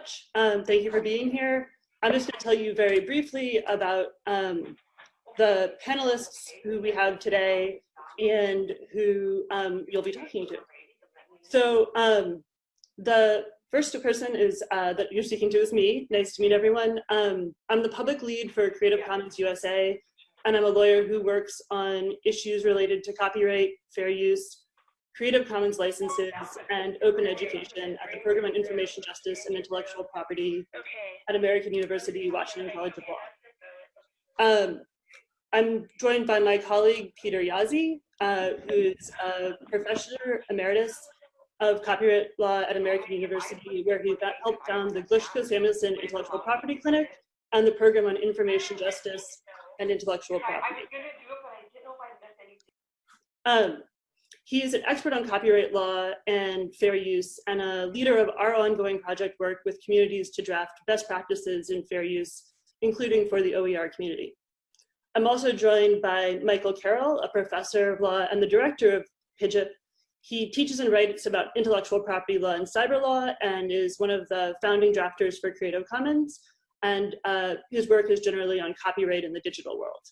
much. Um, thank you for being here. I'm just going to tell you very briefly about um, the panelists who we have today and who um, you'll be talking to. So um, the first person is uh, that you're speaking to is me. Nice to meet everyone. Um, I'm the public lead for Creative Commons USA, and I'm a lawyer who works on issues related to copyright, fair use, Creative Commons licenses, and open education at the Program on Information Justice and Intellectual Property at American University, Washington College of Law. Um, I'm joined by my colleague, Peter Jaszi, uh, who's a professor emeritus of copyright law at American University, where he helped found the Glushko Samuelson Intellectual Property Clinic and the Program on Information Justice and Intellectual Property. Um, he is an expert on copyright law and fair use and a leader of our ongoing project work with communities to draft best practices in fair use, including for the OER community. I'm also joined by Michael Carroll, a professor of law and the director of PIJIP. He teaches and writes about intellectual property law and cyber law and is one of the founding drafters for Creative Commons. And uh, his work is generally on copyright in the digital world.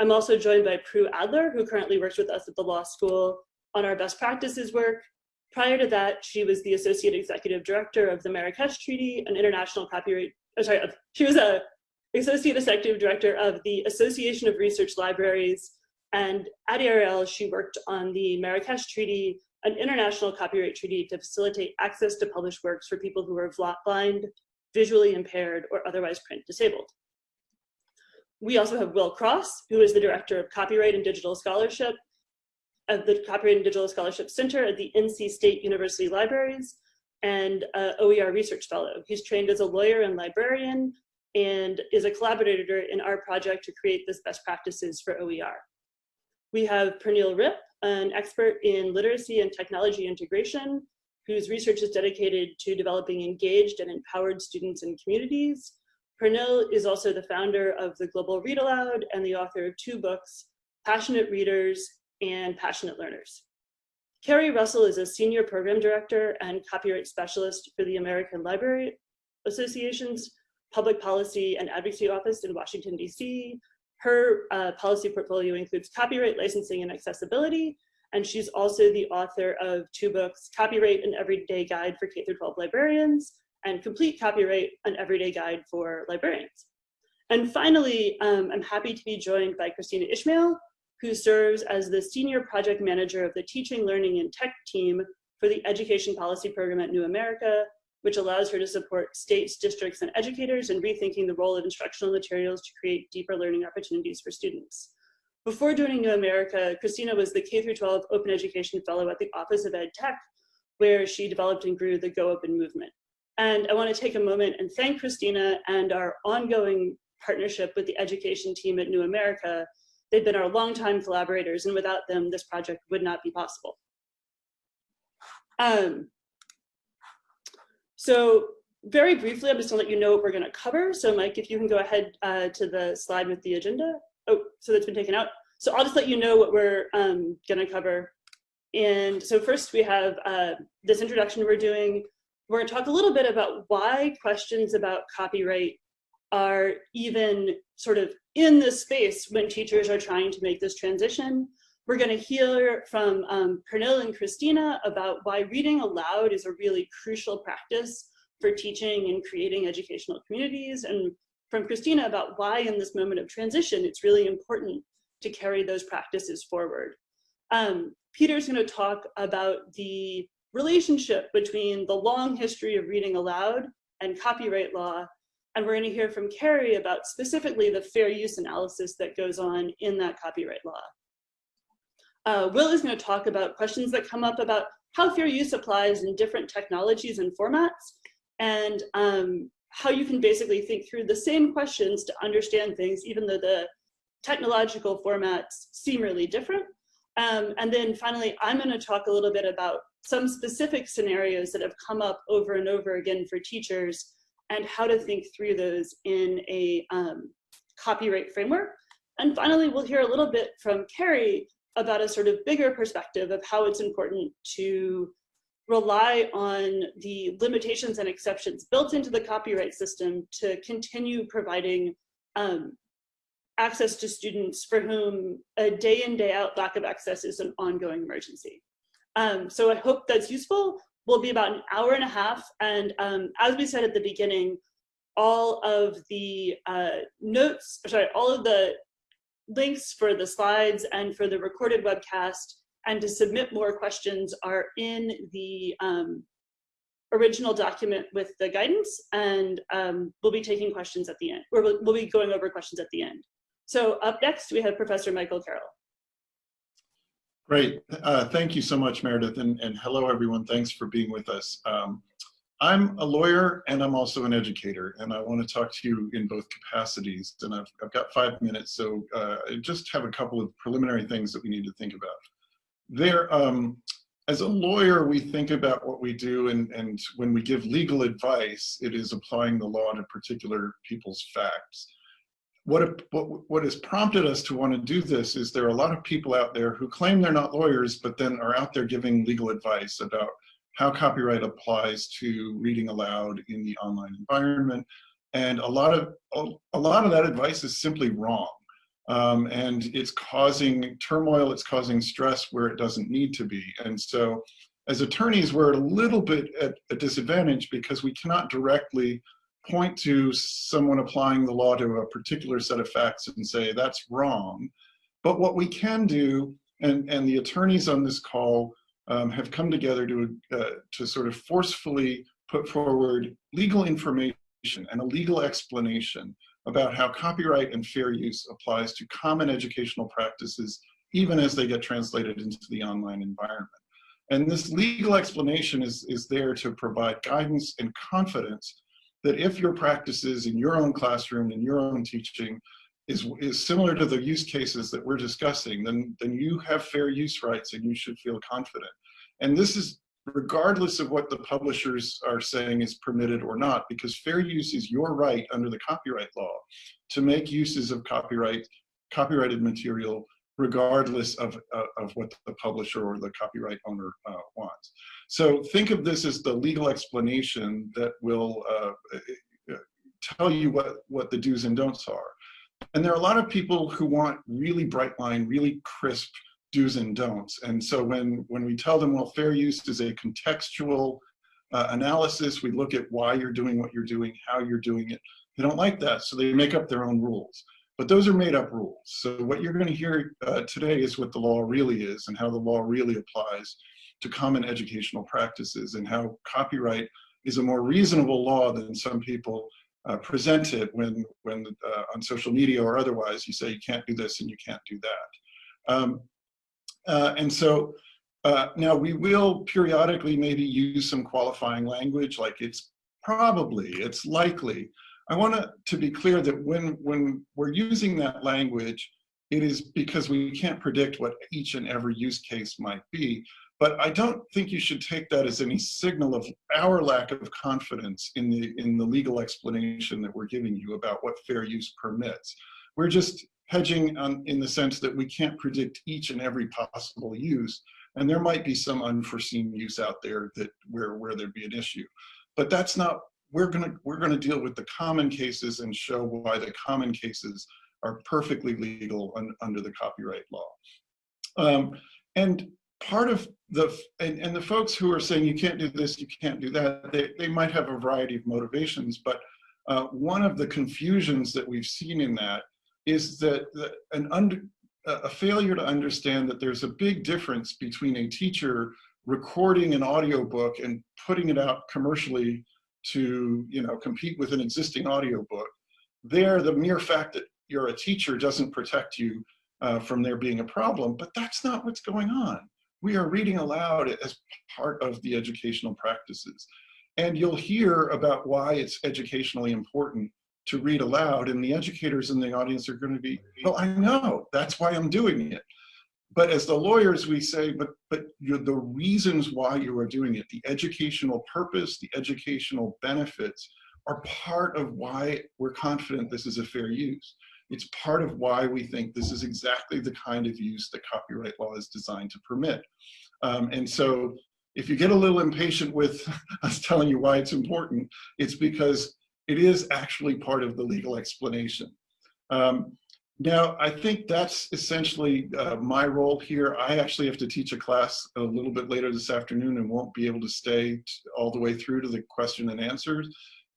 I'm also joined by Prue Adler, who currently works with us at the law school on our best practices work. Prior to that, she was the Associate Executive Director of the Marrakesh Treaty, an international copyright, oh, sorry, she was a Associate Executive Director of the Association of Research Libraries. And at ARL, she worked on the Marrakesh Treaty, an international copyright treaty to facilitate access to published works for people who are blind, visually impaired, or otherwise print disabled. We also have Will Cross, who is the Director of Copyright and Digital Scholarship at the Copyright and Digital Scholarship Center at the NC State University Libraries and uh, OER Research Fellow. He's trained as a lawyer and librarian and is a collaborator in our project to create this best practices for OER. We have Pernille Ripp, an expert in literacy and technology integration, whose research is dedicated to developing engaged and empowered students and communities. Pernille is also the founder of the Global Read Aloud and the author of two books, Passionate Readers and passionate learners. Carrie Russell is a senior program director and copyright specialist for the American Library Association's Public Policy and Advocacy Office in Washington, DC. Her uh, policy portfolio includes copyright licensing and accessibility, and she's also the author of two books, Copyright, an Everyday Guide for K-12 Librarians, and Complete Copyright, an Everyday Guide for Librarians. And finally, um, I'm happy to be joined by Kristina Ishmael, who serves as the Senior Project Manager of the Teaching, Learning, and Tech team for the Education Policy Program at New America, which allows her to support states, districts, and educators in rethinking the role of instructional materials to create deeper learning opportunities for students. Before joining New America, Kristina was the K-12 Open Education Fellow at the Office of Ed Tech, where she developed and grew the Go Open movement. And I wanna take a moment and thank Kristina and our ongoing partnership with the education team at New America They've been our longtime collaborators, and without them, this project would not be possible. Um, so very briefly, I'm just gonna let you know what we're gonna cover. So Mike, if you can go ahead uh, to the slide with the agenda. Oh, so that's been taken out. So I'll just let you know what we're um, gonna cover. And so first we have uh, this introduction we're doing. We're gonna talk a little bit about why questions about copyright are even sort of in this space when teachers are trying to make this transition. We're going to hear from um, Pernille and Kristina about why reading aloud is a really crucial practice for teaching and creating educational communities, and from Kristina about why in this moment of transition, it's really important to carry those practices forward. Um, Peter's going to talk about the relationship between the long history of reading aloud and copyright law and we're gonna hear from Carrie about specifically the fair use analysis that goes on in that copyright law. Uh, Will is gonna talk about questions that come up about how fair use applies in different technologies and formats, and um, how you can basically think through the same questions to understand things, even though the technological formats seem really different. Um, and then finally, I'm gonna talk a little bit about some specific scenarios that have come up over and over again for teachers and how to think through those in a um, copyright framework. And finally, we'll hear a little bit from Carrie about a sort of bigger perspective of how it's important to rely on the limitations and exceptions built into the copyright system to continue providing um, access to students for whom a day in, day out lack of access is an ongoing emergency. Um, so I hope that's useful. Will be about an hour and a half. And um, as we said at the beginning, all of the uh, notes, sorry, all of the links for the slides and for the recorded webcast and to submit more questions are in the um, original document with the guidance and um, we'll be taking questions at the end, or we'll, we'll be going over questions at the end. So up next, we have Professor Michael Carroll. Great. Uh, thank you so much, Meredith. And, and, hello, everyone. Thanks for being with us. Um, I'm a lawyer and I'm also an educator, and I want to talk to you in both capacities. And I've, I've got five minutes, so uh, I just have a couple of preliminary things that we need to think about. There, um, as a lawyer, we think about what we do, and, and when we give legal advice, it is applying the law to particular people's facts what, what, has prompted us to want to do this is there are a lot of people out there who claim they're not lawyers, but then are out there giving legal advice about how copyright applies to reading aloud in the online environment. And a lot of, a lot of that advice is simply wrong. Um, and it's causing turmoil, it's causing stress where it doesn't need to be. And so as attorneys, we're a little bit at a disadvantage because we cannot directly point to someone applying the law to a particular set of facts and say that's wrong. But what we can do, and, and the attorneys on this call um, have come together to, uh, to sort of forcefully put forward legal information and a legal explanation about how copyright and fair use applies to common educational practices, even as they get translated into the online environment. And this legal explanation is, is there to provide guidance and confidence that if your practices in your own classroom, and your own teaching, is, is similar to the use cases that we're discussing, then, then you have fair use rights and you should feel confident. And this is regardless of what the publishers are saying is permitted or not, because fair use is your right under the copyright law to make uses of copyright, copyrighted material regardless of, uh, of what the publisher or the copyright owner uh, wants. So think of this as the legal explanation that will uh, tell you what, what the do's and don'ts are. And there are a lot of people who want really bright line, really crisp do's and don'ts. And so when, when we tell them, well, fair use is a contextual uh, analysis, we look at why you're doing what you're doing, how you're doing it, they don't like that, so they make up their own rules. But those are made up rules. So what you're gonna hear uh, today is what the law really is and how the law really applies to common educational practices and how copyright is a more reasonable law than some people uh, present it when, when uh, on social media or otherwise you say you can't do this and you can't do that. Um, uh, and so uh, now we will periodically maybe use some qualifying language like it's probably, it's likely. I want to, to be clear that when, when we're using that language, it is because we can't predict what each and every use case might be. But I don't think you should take that as any signal of our lack of confidence in the, in the legal explanation that we're giving you about what fair use permits. We're just hedging on, in the sense that we can't predict each and every possible use, and there might be some unforeseen use out there that where, where there'd be an issue. But that's not, we're gonna, we're gonna deal with the common cases and show why the common cases are perfectly legal un, under the copyright law. Um, and part of the, and, and the folks who are saying you can't do this, you can't do that, they, they might have a variety of motivations, but uh, one of the confusions that we've seen in that is that the, an under, a failure to understand that there's a big difference between a teacher recording an audiobook and putting it out commercially to you know compete with an existing audiobook. There, the mere fact that you're a teacher doesn't protect you uh, from there being a problem, but that's not what's going on we are reading aloud as part of the educational practices. And you'll hear about why it's educationally important to read aloud and the educators in the audience are going to be, well, I know, that's why I'm doing it. But as the lawyers, we say, but, but the reasons why you are doing it, the educational purpose, the educational benefits are part of why we're confident this is a fair use. It's part of why we think this is exactly the kind of use that copyright law is designed to permit. Um, and so if you get a little impatient with us telling you why it's important, it's because it is actually part of the legal explanation. Um, now, I think that's essentially uh, my role here. I actually have to teach a class a little bit later this afternoon and won't be able to stay all the way through to the question and answers.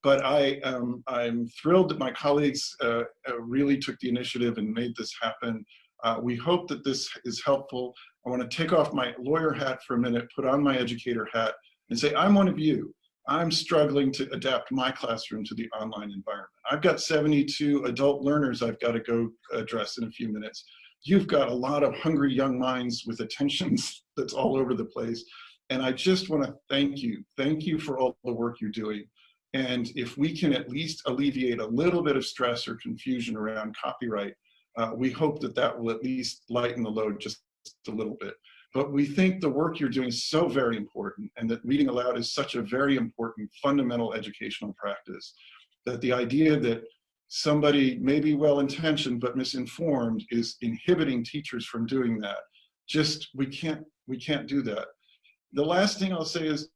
But I, um, I'm thrilled that my colleagues uh, uh, really took the initiative and made this happen. Uh, we hope that this is helpful. I want to take off my lawyer hat for a minute, put on my educator hat, and say, I'm one of you. I'm struggling to adapt my classroom to the online environment. I've got 72 adult learners I've got to go address in a few minutes. You've got a lot of hungry young minds with attentions that's all over the place. And I just want to thank you. Thank you for all the work you're doing. And if we can at least alleviate a little bit of stress or confusion around copyright, uh, we hope that that will at least lighten the load just a little bit. But we think the work you're doing is so very important and that reading aloud is such a very important fundamental educational practice that the idea that somebody may be well-intentioned but misinformed is inhibiting teachers from doing that. Just, we can't, we can't do that. The last thing I'll say is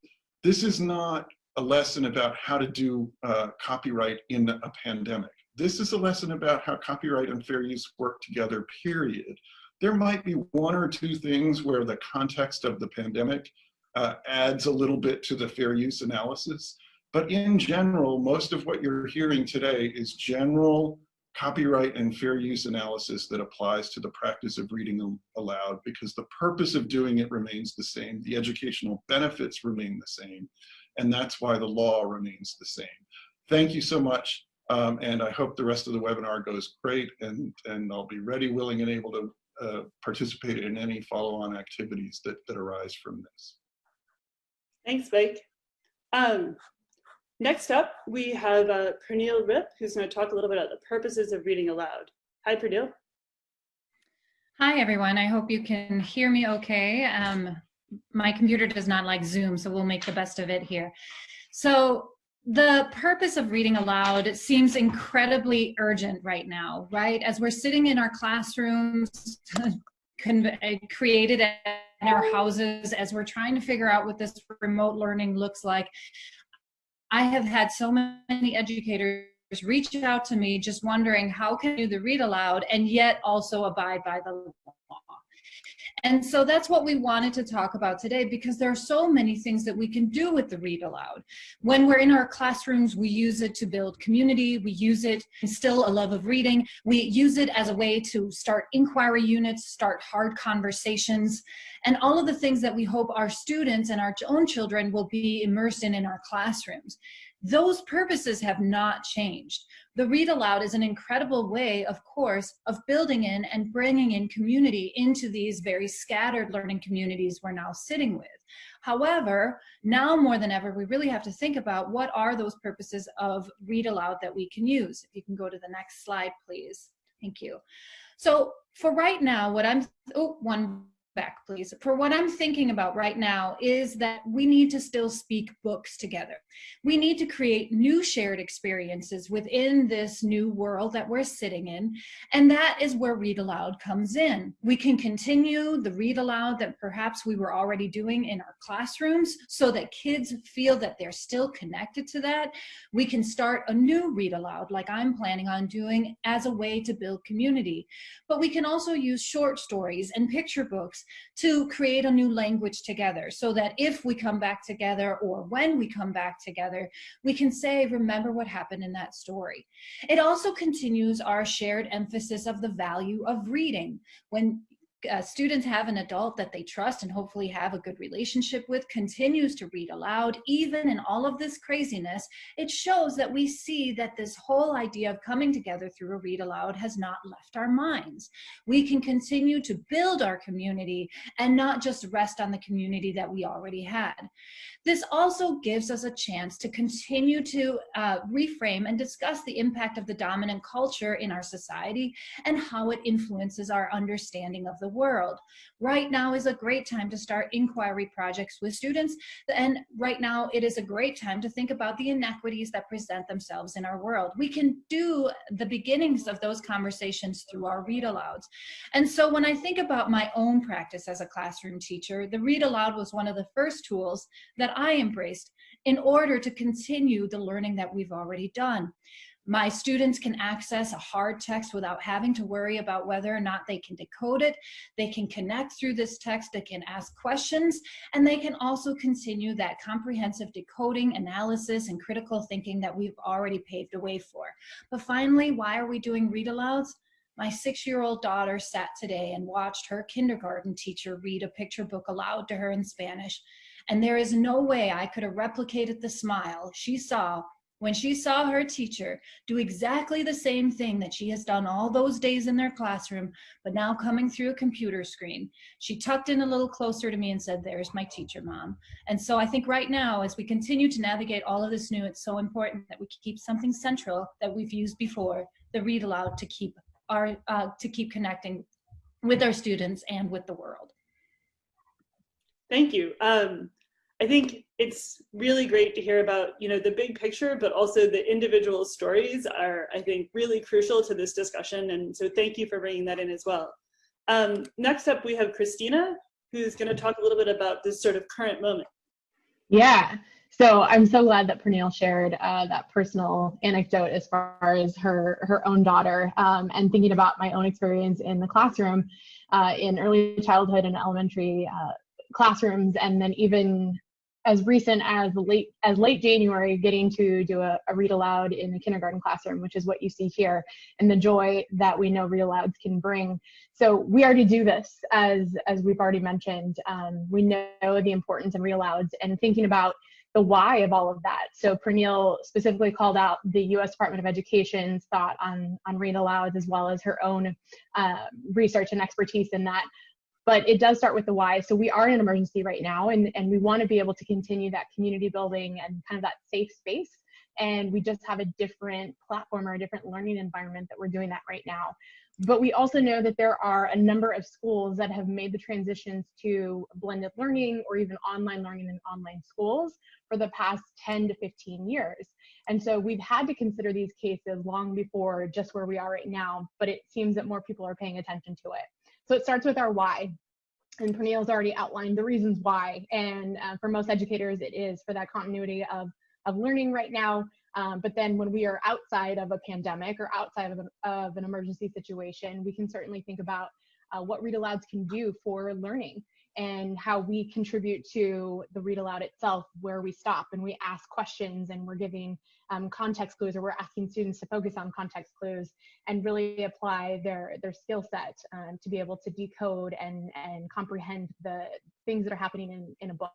this is not a lesson about how to do uh, copyright in a pandemic. This is a lesson about how copyright and fair use work together, period. There might be one or two things where the context of the pandemic uh, adds a little bit to the fair use analysis. But in general, most of what you're hearing today is general copyright and fair use analysis that applies to the practice of reading aloud because the purpose of doing it remains the same. The educational benefits remain the same. And that's why the law remains the same. Thank you so much. Um, and I hope the rest of the webinar goes great and, and I'll be ready, willing, and able to uh, participate in any follow-on activities that, that arise from this. Thanks, Mike. Um, next up, we have uh, Pernille Ripp, who's going to talk a little bit about the purposes of reading aloud. Hi, Pernille. Hi, everyone. I hope you can hear me okay. Um, my computer does not like Zoom, so we'll make the best of it here. So the purpose of reading aloud seems incredibly urgent right now, right? As we're sitting in our classrooms, uh, created in our houses, as we're trying to figure out what this remote learning looks like, I have had so many educators reach out to me just wondering how can you do the read aloud and yet also abide by the. And so that's what we wanted to talk about today because there are so many things that we can do with the read aloud. When we're in our classrooms, we use it to build community, we use it instill a love of reading, we use it as a way to start inquiry units, start hard conversations, and all of the things that we hope our students and our own children will be immersed in in our classrooms. Those purposes have not changed. The read aloud is an incredible way, of course, of building in and bringing in community into these very scattered learning communities we're now sitting with. However, now more than ever, we really have to think about what are those purposes of read aloud that we can use. If you can go to the next slide, please. Thank you. So for right now, what I'm, oh, one back, please. For what I'm thinking about right now is that we need to still speak books together. We need to create new shared experiences within this new world that we're sitting in. And that is where Read Aloud comes in. We can continue the Read Aloud that perhaps we were already doing in our classrooms so that kids feel that they're still connected to that. We can start a new Read Aloud like I'm planning on doing as a way to build community. But we can also use short stories and picture books to create a new language together so that if we come back together or when we come back together, we can say, remember what happened in that story. It also continues our shared emphasis of the value of reading. When uh, students have an adult that they trust and hopefully have a good relationship with continues to read aloud even in all of this craziness it shows that we see that this whole idea of coming together through a read aloud has not left our minds. We can continue to build our community and not just rest on the community that we already had This also gives us a chance to continue to uh, reframe and discuss the impact of the dominant culture in our society and how it influences our understanding of the world. Right now is a great time to start inquiry projects with students and right now it is a great time to think about the inequities that present themselves in our world. We can do the beginnings of those conversations through our read alouds. And so when I think about my own practice as a classroom teacher, the read aloud was one of the first tools that I embraced in order to continue the learning that we've already done. My students can access a hard text without having to worry about whether or not they can decode it. They can connect through this text, they can ask questions, and they can also continue that comprehensive decoding, analysis, and critical thinking that we've already paved a way for. But finally, why are we doing read alouds? My six-year-old daughter sat today and watched her kindergarten teacher read a picture book aloud to her in Spanish. And there is no way I could have replicated the smile she saw when she saw her teacher do exactly the same thing that she has done all those days in their classroom, but now coming through a computer screen. She tucked in a little closer to me and said, there's my teacher, mom. And so I think right now, as we continue to navigate all of this new, it's so important that we keep something central that we've used before, the read aloud to keep our, uh, to keep connecting with our students and with the world. Thank you. Um, I think it's really great to hear about, you know, the big picture, but also the individual stories are, I think, really crucial to this discussion. And so thank you for bringing that in as well. Um, next up, we have Kristina, who's going to talk a little bit about this sort of current moment. Yeah. So I'm so glad that Pernille shared uh, that personal anecdote as far as her her own daughter um, and thinking about my own experience in the classroom uh, in early childhood and elementary uh, classrooms and then even as recent as late as late January, getting to do a, a, read aloud in the kindergarten classroom, which is what you see here, and the joy that we know read alouds can bring. So we already do this, as as we've already mentioned. Um, we know the importance of read alouds and thinking about the why of all of that. So Pernille specifically called out the U.S. Department of Education's thought on on read alouds, as well as her own uh, research and expertise in that but it does start with the why. So we are in an emergency right now, and, and we want to be able to continue that community building and kind of that safe space. And we just have a different platform or a different learning environment that we're doing that right now. But we also know that there are a number of schools that have made the transitions to blended learning or even online learning in online schools for the past 10 to 15 years. And so we've had to consider these cases long before just where we are right now, but it seems that more people are paying attention to it. So it starts with our why. And Pernille's already outlined the reasons why. And uh, for most educators, it is for that continuity of, of learning right now. Um, but then when we are outside of a pandemic or outside of an, of an emergency situation, we can certainly think about uh, what read alouds can do for learning and how we contribute to the read aloud itself where we stop and we ask questions and we're giving um, context clues or we're asking students to focus on context clues and really apply their their skill set um, to be able to decode and and comprehend the things that are happening in, in a book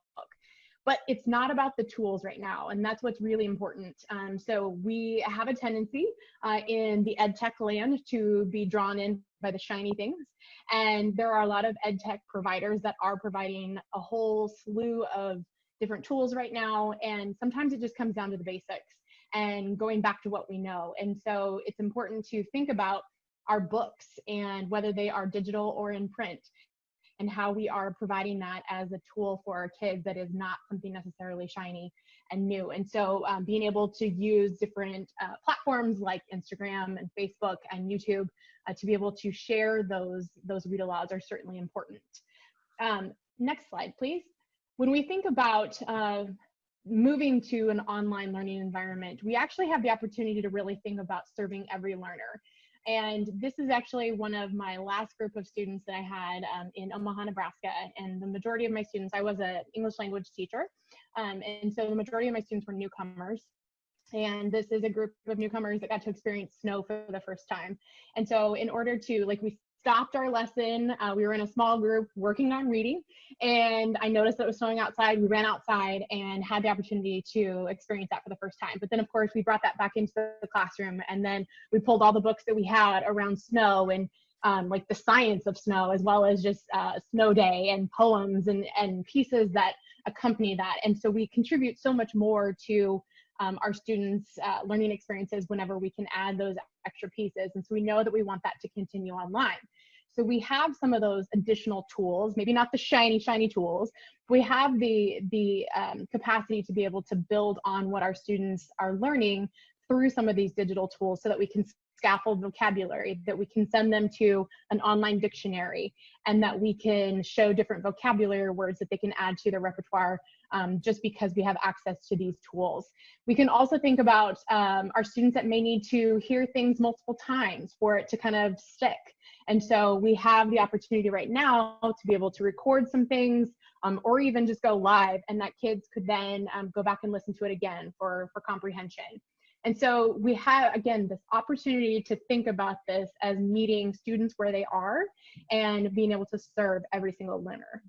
but it's not about the tools right now and that's what's really important. Um, so we have a tendency uh, in the ed tech land to be drawn in by the shiny things and there are a lot of ed tech providers that are providing a whole slew of different tools right now and sometimes it just comes down to the basics and going back to what we know. And so it's important to think about our books and whether they are digital or in print and how we are providing that as a tool for our kids that is not something necessarily shiny and new. And so um, being able to use different uh, platforms like Instagram and Facebook and YouTube uh, to be able to share those, those read alouds are certainly important. Um, next slide, please. When we think about uh, moving to an online learning environment, we actually have the opportunity to really think about serving every learner. And this is actually one of my last group of students that I had um, in Omaha, Nebraska. And the majority of my students, I was an English language teacher. Um, and so the majority of my students were newcomers. And this is a group of newcomers that got to experience snow for the first time. And so in order to, like we stopped our lesson. Uh, we were in a small group working on reading, and I noticed that it was snowing outside. We ran outside and had the opportunity to experience that for the first time. But then, of course, we brought that back into the classroom, and then we pulled all the books that we had around snow and um, like the science of snow, as well as just uh, snow day and poems and and pieces that accompany that. And so we contribute so much more to um, our students' uh, learning experiences whenever we can add those extra pieces. And so we know that we want that to continue online. So we have some of those additional tools, maybe not the shiny, shiny tools. We have the, the um, capacity to be able to build on what our students are learning through some of these digital tools so that we can scaffold vocabulary, that we can send them to an online dictionary, and that we can show different vocabulary words that they can add to their repertoire um, just because we have access to these tools. We can also think about um, our students that may need to hear things multiple times for it to kind of stick. And so we have the opportunity right now to be able to record some things um, or even just go live and that kids could then um, go back and listen to it again for, for comprehension. And so we have, again, this opportunity to think about this as meeting students where they are and being able to serve every single learner.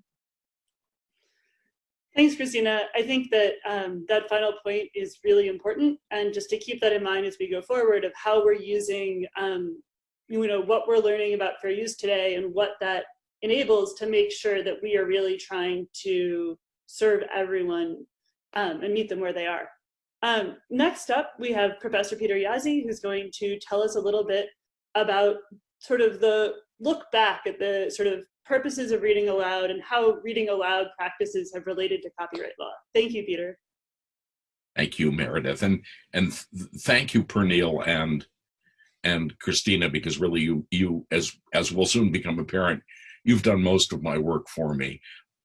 Thanks, Kristina. I think that um, that final point is really important. And just to keep that in mind as we go forward of how we're using, um, you know, what we're learning about fair use today and what that enables to make sure that we are really trying to serve everyone um, and meet them where they are. Um, next up, we have Professor Peter Jaszi, who's going to tell us a little bit about sort of the look back at the sort of purposes of reading aloud and how reading aloud practices have related to copyright law. Thank you, Peter. Thank you, Meredith, and and th thank you, Pernille and and Kristina, because really you you as as will soon become apparent, you've done most of my work for me,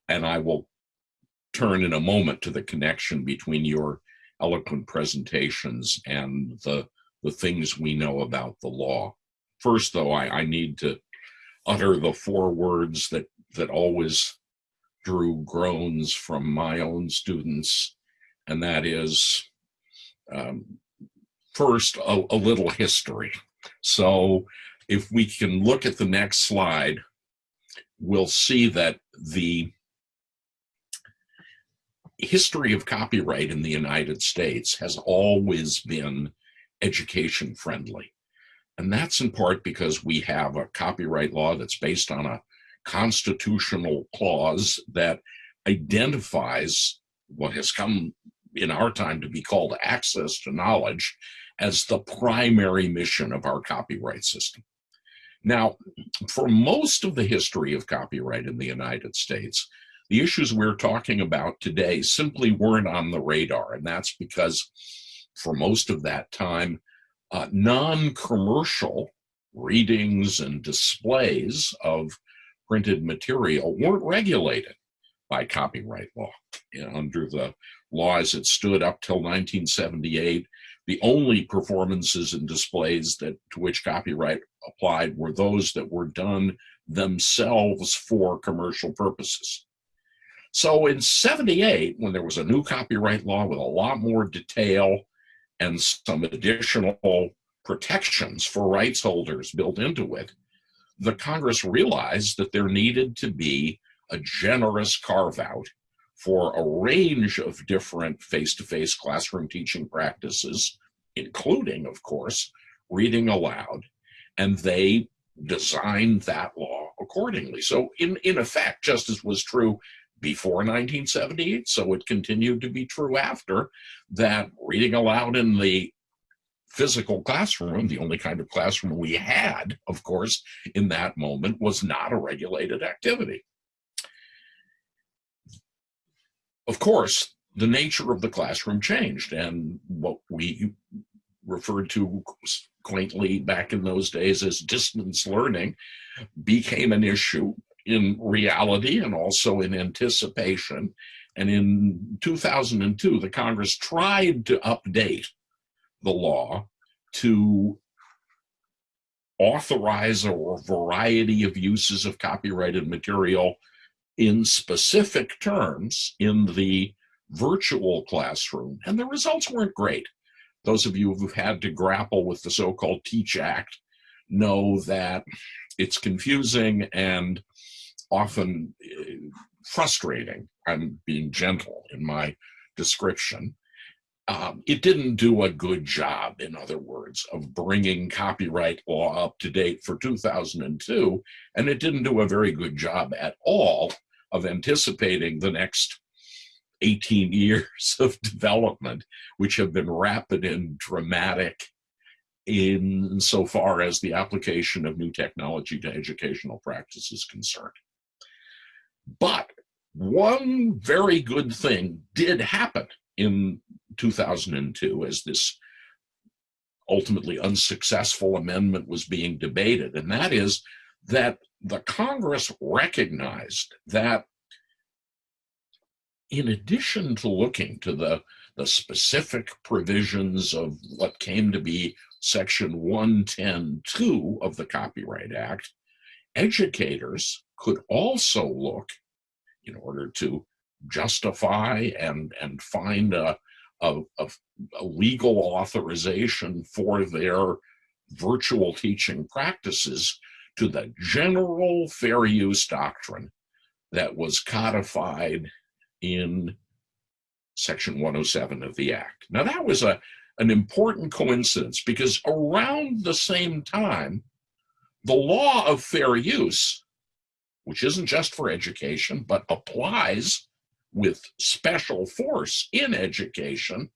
and I will turn in a moment to the connection between your eloquent presentations and the, the things we know about the law. First, though, I, I need to utter the four words that, that always drew groans from my own students, and that is, um, first, a, a little history. So if we can look at the next slide, we'll see that the history of copyright in the United States has always been education friendly. And that's in part because we have a copyright law that's based on a constitutional clause that identifies what has come in our time to be called access to knowledge as the primary mission of our copyright system. Now, for most of the history of copyright in the United States, the issues we're talking about today simply weren't on the radar, and that's because for most of that time, uh, non-commercial readings and displays of printed material weren't regulated by copyright law. Under the law as it stood up till 1978, the only performances and displays that to which copyright applied were those that were done themselves for commercial purposes. So in 78, when there was a new copyright law with a lot more detail and some additional protections for rights holders built into it, the Congress realized that there needed to be a generous carve out for a range of different face-to-face classroom teaching practices, including, of course, reading aloud, and they designed that law accordingly. So in, in effect, just as was true before 1978, so it continued to be true after, that reading aloud in the physical classroom, the only kind of classroom we had, of course, in that moment, was not a regulated activity. Of course, the nature of the classroom changed, and what we referred to quaintly back in those days as distance learning became an issue in reality and also in anticipation. And in 2002, the Congress tried to update the law to authorize a variety of uses of copyrighted material in specific terms in the virtual classroom, and the results weren't great. Those of you who've had to grapple with the so-called TEACH Act know that it's confusing and often uh, frustrating. I'm being gentle in my description. Um, it didn't do a good job, in other words, of bringing copyright law up to date for 2002, and it didn't do a very good job at all of anticipating the next 18 years of development, which have been rapid and dramatic in so far as the application of new technology to educational practice is concerned. But one very good thing did happen in 2002 as this ultimately unsuccessful amendment was being debated, and that is that the Congress recognized that in addition to looking to the, the specific provisions of what came to be Section 110.2 of the Copyright Act, educators could also look in order to justify and, and find a, a, a, a legal authorization for their virtual teaching practices to the general fair use doctrine that was codified in section 107 of the act. Now that was a, an important coincidence because around the same time, the law of fair use, which isn't just for education, but applies with special force in education,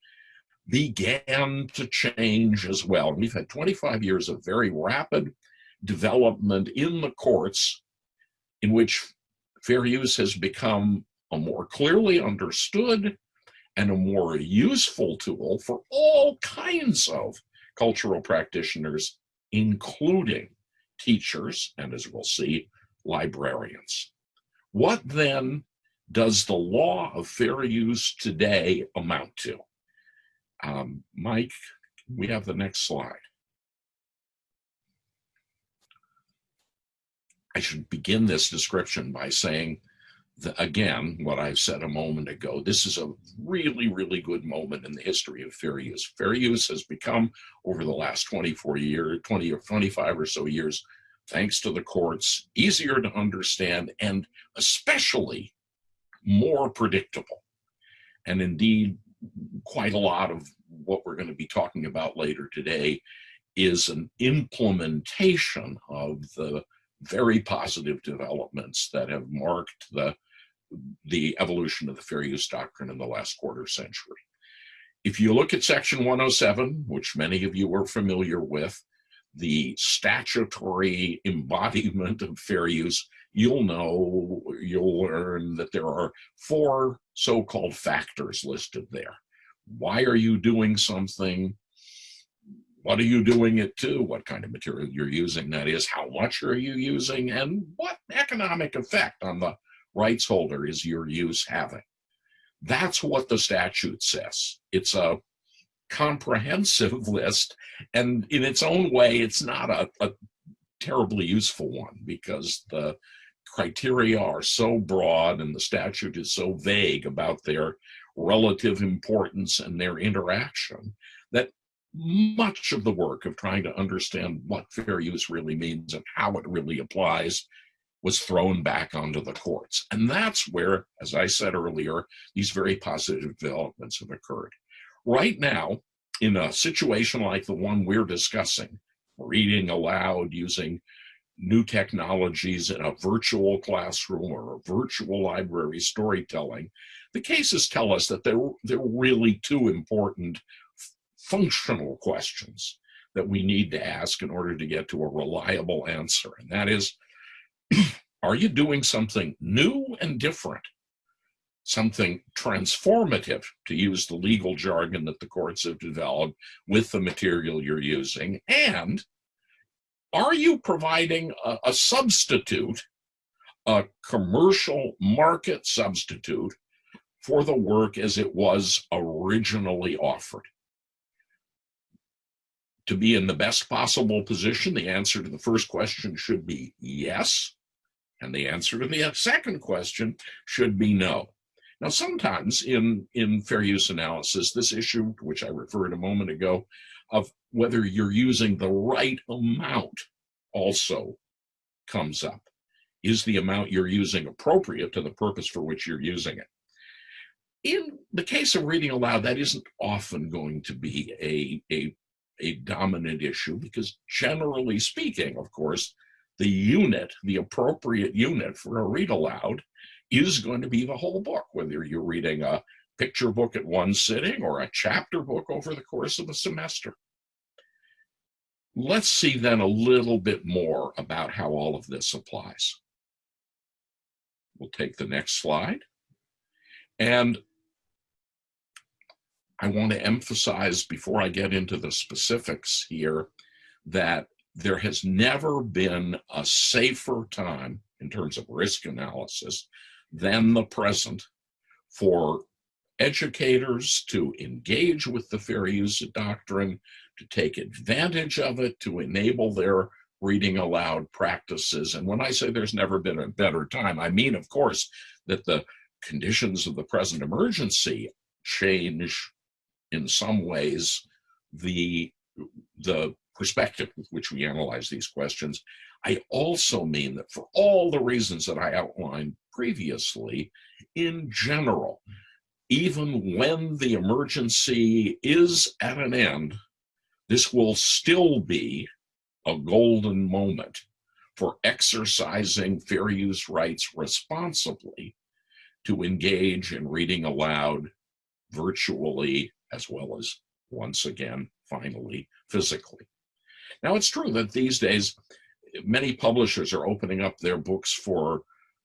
began to change as well. We've had 25 years of very rapid development in the courts in which fair use has become a more clearly understood and a more useful tool for all kinds of cultural practitioners, including teachers, and as we'll see, librarians. What then does the law of fair use today amount to? Um, Mike, we have the next slide. I should begin this description by saying again, what I said a moment ago, this is a really, really good moment in the history of fair use. Fair use has become, over the last 24 years, 20 or 25 or so years, thanks to the courts, easier to understand and especially more predictable. And indeed, quite a lot of what we're going to be talking about later today is an implementation of the very positive developments that have marked the, the evolution of the fair use doctrine in the last quarter century. If you look at section 107, which many of you are familiar with, the statutory embodiment of fair use, you'll know, you'll learn that there are four so-called factors listed there. Why are you doing something? what are you doing it to, what kind of material you're using, that is, how much are you using, and what economic effect on the rights holder is your use having. That's what the statute says. It's a comprehensive list, and in its own way, it's not a, a terribly useful one because the criteria are so broad and the statute is so vague about their relative importance and their interaction that much of the work of trying to understand what fair use really means and how it really applies was thrown back onto the courts. And that's where, as I said earlier, these very positive developments have occurred. Right now, in a situation like the one we're discussing, reading aloud using new technologies in a virtual classroom or a virtual library storytelling, the cases tell us that they're, they're really two important functional questions that we need to ask in order to get to a reliable answer. And that is, are you doing something new and different? Something transformative, to use the legal jargon that the courts have developed with the material you're using? And are you providing a, a substitute, a commercial market substitute for the work as it was originally offered? to be in the best possible position, the answer to the first question should be yes. And the answer to the second question should be no. Now, sometimes in, in fair use analysis, this issue, which I referred a moment ago, of whether you're using the right amount also comes up. Is the amount you're using appropriate to the purpose for which you're using it? In the case of reading aloud, that isn't often going to be a, a a dominant issue because generally speaking, of course, the unit, the appropriate unit for a read aloud is going to be the whole book, whether you're reading a picture book at one sitting or a chapter book over the course of a semester. Let's see then a little bit more about how all of this applies. We'll take the next slide. And I want to emphasize before I get into the specifics here that there has never been a safer time in terms of risk analysis than the present for educators to engage with the fair use doctrine, to take advantage of it, to enable their reading aloud practices. And when I say there's never been a better time, I mean, of course, that the conditions of the present emergency change in some ways the the perspective with which we analyze these questions. I also mean that for all the reasons that I outlined previously, in general, even when the emergency is at an end, this will still be a golden moment for exercising fair use rights responsibly to engage in reading aloud virtually as well as once again, finally, physically. Now, it's true that these days, many publishers are opening up their books for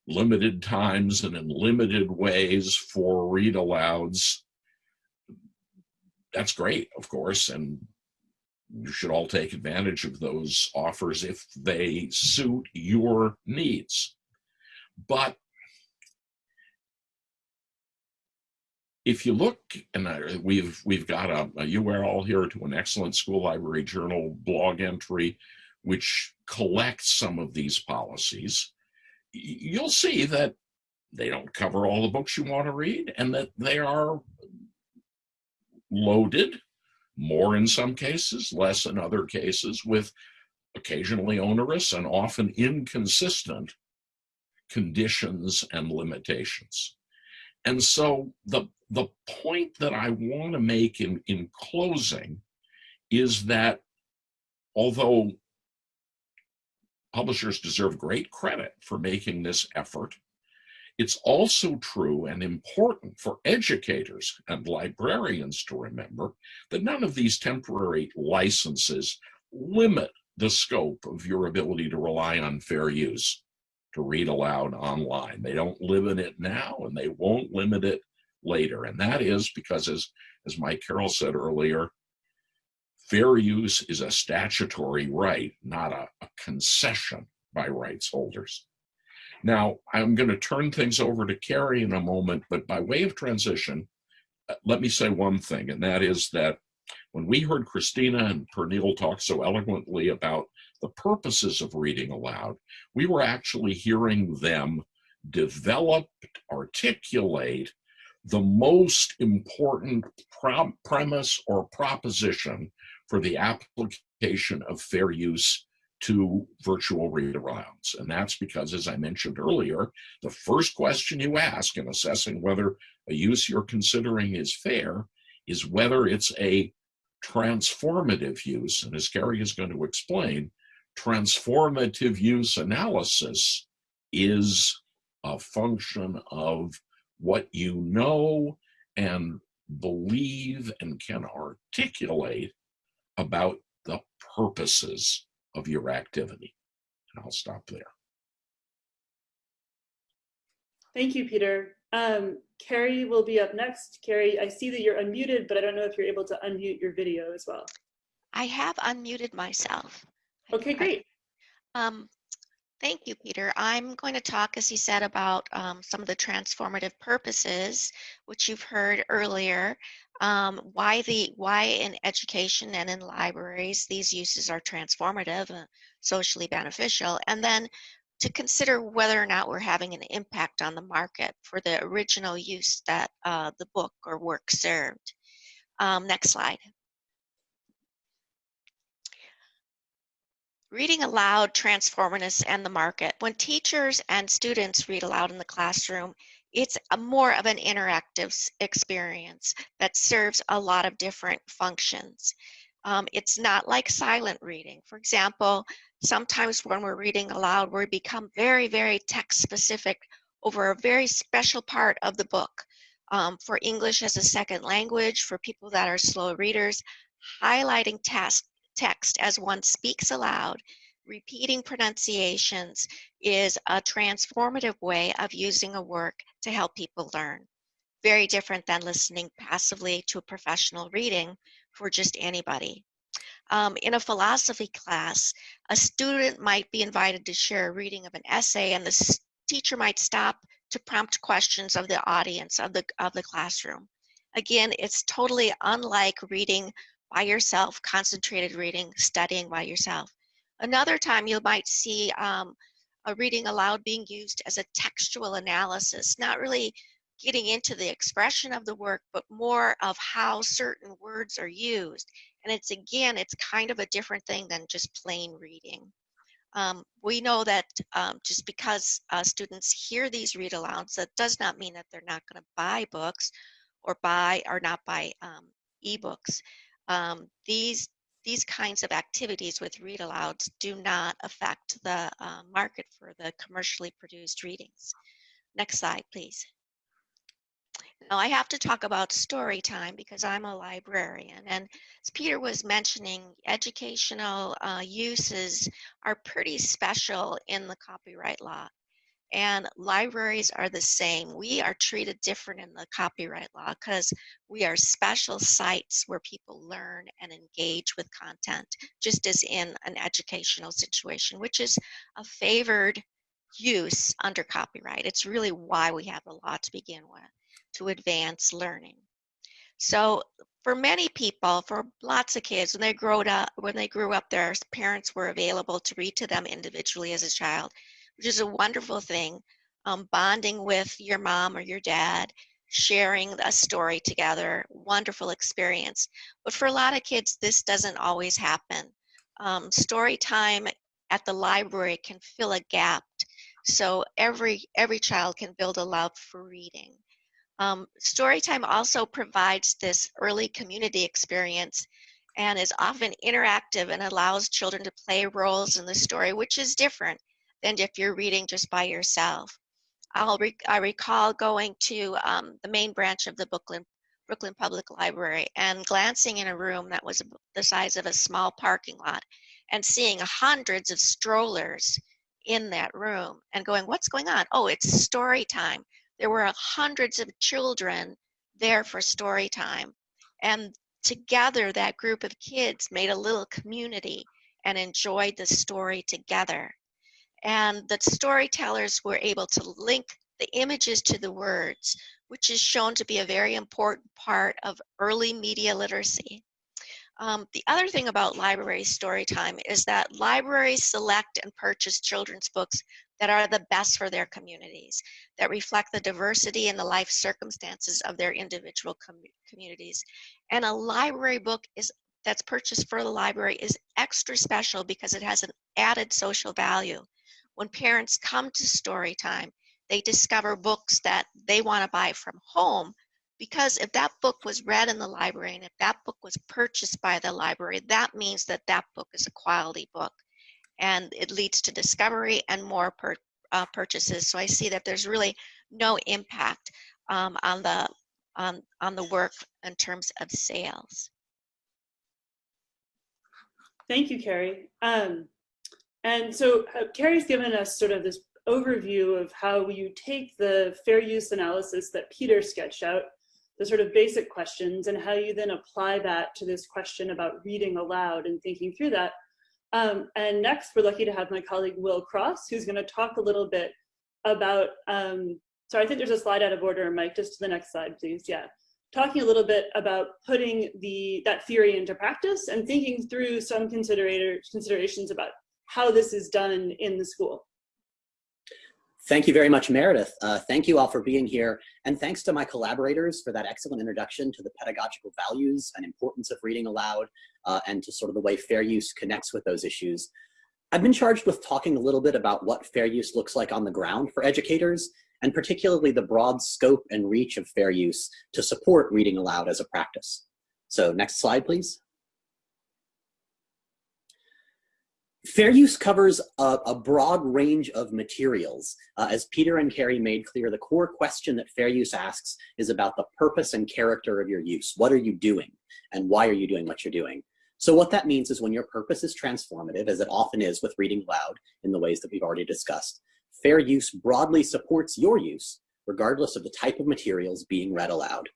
limited times and in limited ways for read alouds. That's great, of course, and you should all take advantage of those offers if they suit your needs. But if you look, and we've we've got a, a, URL here to an excellent school library journal blog entry, which collects some of these policies, you'll see that they don't cover all the books you want to read, and that they are loaded, more in some cases, less in other cases, with occasionally onerous and often inconsistent conditions and limitations. And so the the point that I want to make in, in closing is that although publishers deserve great credit for making this effort, it's also true and important for educators and librarians to remember that none of these temporary licenses limit the scope of your ability to rely on fair use to read aloud online. They don't limit it now and they won't limit it later. And that is because, as, as Mike Carroll said earlier, fair use is a statutory right, not a, a concession by rights holders. Now, I'm going to turn things over to Carrie in a moment, but by way of transition, uh, let me say one thing, and that is that when we heard Kristina and Pernille talk so eloquently about the purposes of reading aloud, we were actually hearing them develop, articulate, the most important premise or proposition for the application of fair use to virtual read alouds. And that's because, as I mentioned earlier, the first question you ask in assessing whether a use you're considering is fair is whether it's a transformative use. And as Carrie is going to explain, transformative use analysis is a function of what you know and believe and can articulate about the purposes of your activity. And I'll stop there. Thank you, Peter. Um, Carrie will be up next. Carrie, I see that you're unmuted, but I don't know if you're able to unmute your video as well. I have unmuted myself. Okay, great. Um, Thank you, Peter. I'm going to talk, as he said, about um, some of the transformative purposes, which you've heard earlier, um, why the why in education and in libraries these uses are transformative, socially beneficial, and then to consider whether or not we're having an impact on the market for the original use that uh, the book or work served. Um, next slide. Reading aloud, transformativeness, and the market. When teachers and students read aloud in the classroom, it's a more of an interactive experience that serves a lot of different functions. Um, it's not like silent reading. For example, sometimes when we're reading aloud, we become very, very text specific over a very special part of the book. Um, for English as a second language, for people that are slow readers, highlighting task, text as one speaks aloud, repeating pronunciations is a transformative way of using a work to help people learn. Very different than listening passively to a professional reading for just anybody. Um, in a philosophy class, a student might be invited to share a reading of an essay and the teacher might stop to prompt questions of the audience of the, of the classroom. Again, it's totally unlike reading by yourself, concentrated reading, studying by yourself. Another time you might see um, a reading aloud being used as a textual analysis, not really getting into the expression of the work, but more of how certain words are used. And it's again, it's kind of a different thing than just plain reading. Um, we know that um, just because uh, students hear these read alouds, that does not mean that they're not going to buy books or buy or not buy um, ebooks. Um, these these kinds of activities with read alouds do not affect the uh, market for the commercially produced readings. Next slide, please. Now I have to talk about story time because I'm a librarian and as Peter was mentioning, educational uh, uses are pretty special in the copyright law and libraries are the same. We are treated different in the copyright law because we are special sites where people learn and engage with content, just as in an educational situation, which is a favored use under copyright. It's really why we have the law to begin with to advance learning. So for many people, for lots of kids, when they grew up, when they grew up, their parents were available to read to them individually as a child, which is a wonderful thing. Um, bonding with your mom or your dad, sharing a story together, wonderful experience. But for a lot of kids, this doesn't always happen. Um, story time at the library can fill a gap so every every child can build a love for reading um, Storytime also provides this early community experience and is often interactive and allows children to play roles in the story, which is different than if you're reading just by yourself. I'll re I recall going to um, the main branch of the Brooklyn, Brooklyn Public Library and glancing in a room that was the size of a small parking lot and seeing hundreds of strollers in that room and going, what's going on? Oh, it's story time. There were hundreds of children there for story time. And together, that group of kids made a little community and enjoyed the story together. And the storytellers were able to link the images to the words, which is shown to be a very important part of early media literacy. Um, the other thing about library story time is that libraries select and purchase children's books that are the best for their communities, that reflect the diversity and the life circumstances of their individual com communities. And a library book is that's purchased for the library is extra special because it has an added social value. When parents come to story time, they discover books that they want to buy from home because if that book was read in the library and if that book was purchased by the library, that means that that book is a quality book and it leads to discovery and more per, uh, purchases. So I see that there's really no impact um, on the on on the work in terms of sales. Thank you, Carrie. Um, and so uh, Carrie's given us sort of this overview of how you take the fair use analysis that Peter sketched out, the sort of basic questions, and how you then apply that to this question about reading aloud and thinking through that um, and next, we're lucky to have my colleague Will Cross, who's going to talk a little bit about, um, sorry, I think there's a slide out of order, Mike, just to the next slide, please. Yeah. Talking a little bit about putting the that theory into practice and thinking through some considerations about how this is done in the school. Thank you very much, Meredith. Uh, thank you all for being here. And thanks to my collaborators for that excellent introduction to the pedagogical values and importance of reading aloud uh, and to sort of the way fair use connects with those issues. I've been charged with talking a little bit about what fair use looks like on the ground for educators, and particularly the broad scope and reach of fair use to support reading aloud as a practice. So next slide, please. Fair use covers a, a broad range of materials. Uh, as Peter and Carrie made clear, the core question that fair use asks is about the purpose and character of your use. What are you doing? And why are you doing what you're doing? So what that means is when your purpose is transformative, as it often is with reading aloud in the ways that we've already discussed, fair use broadly supports your use, regardless of the type of materials being read aloud.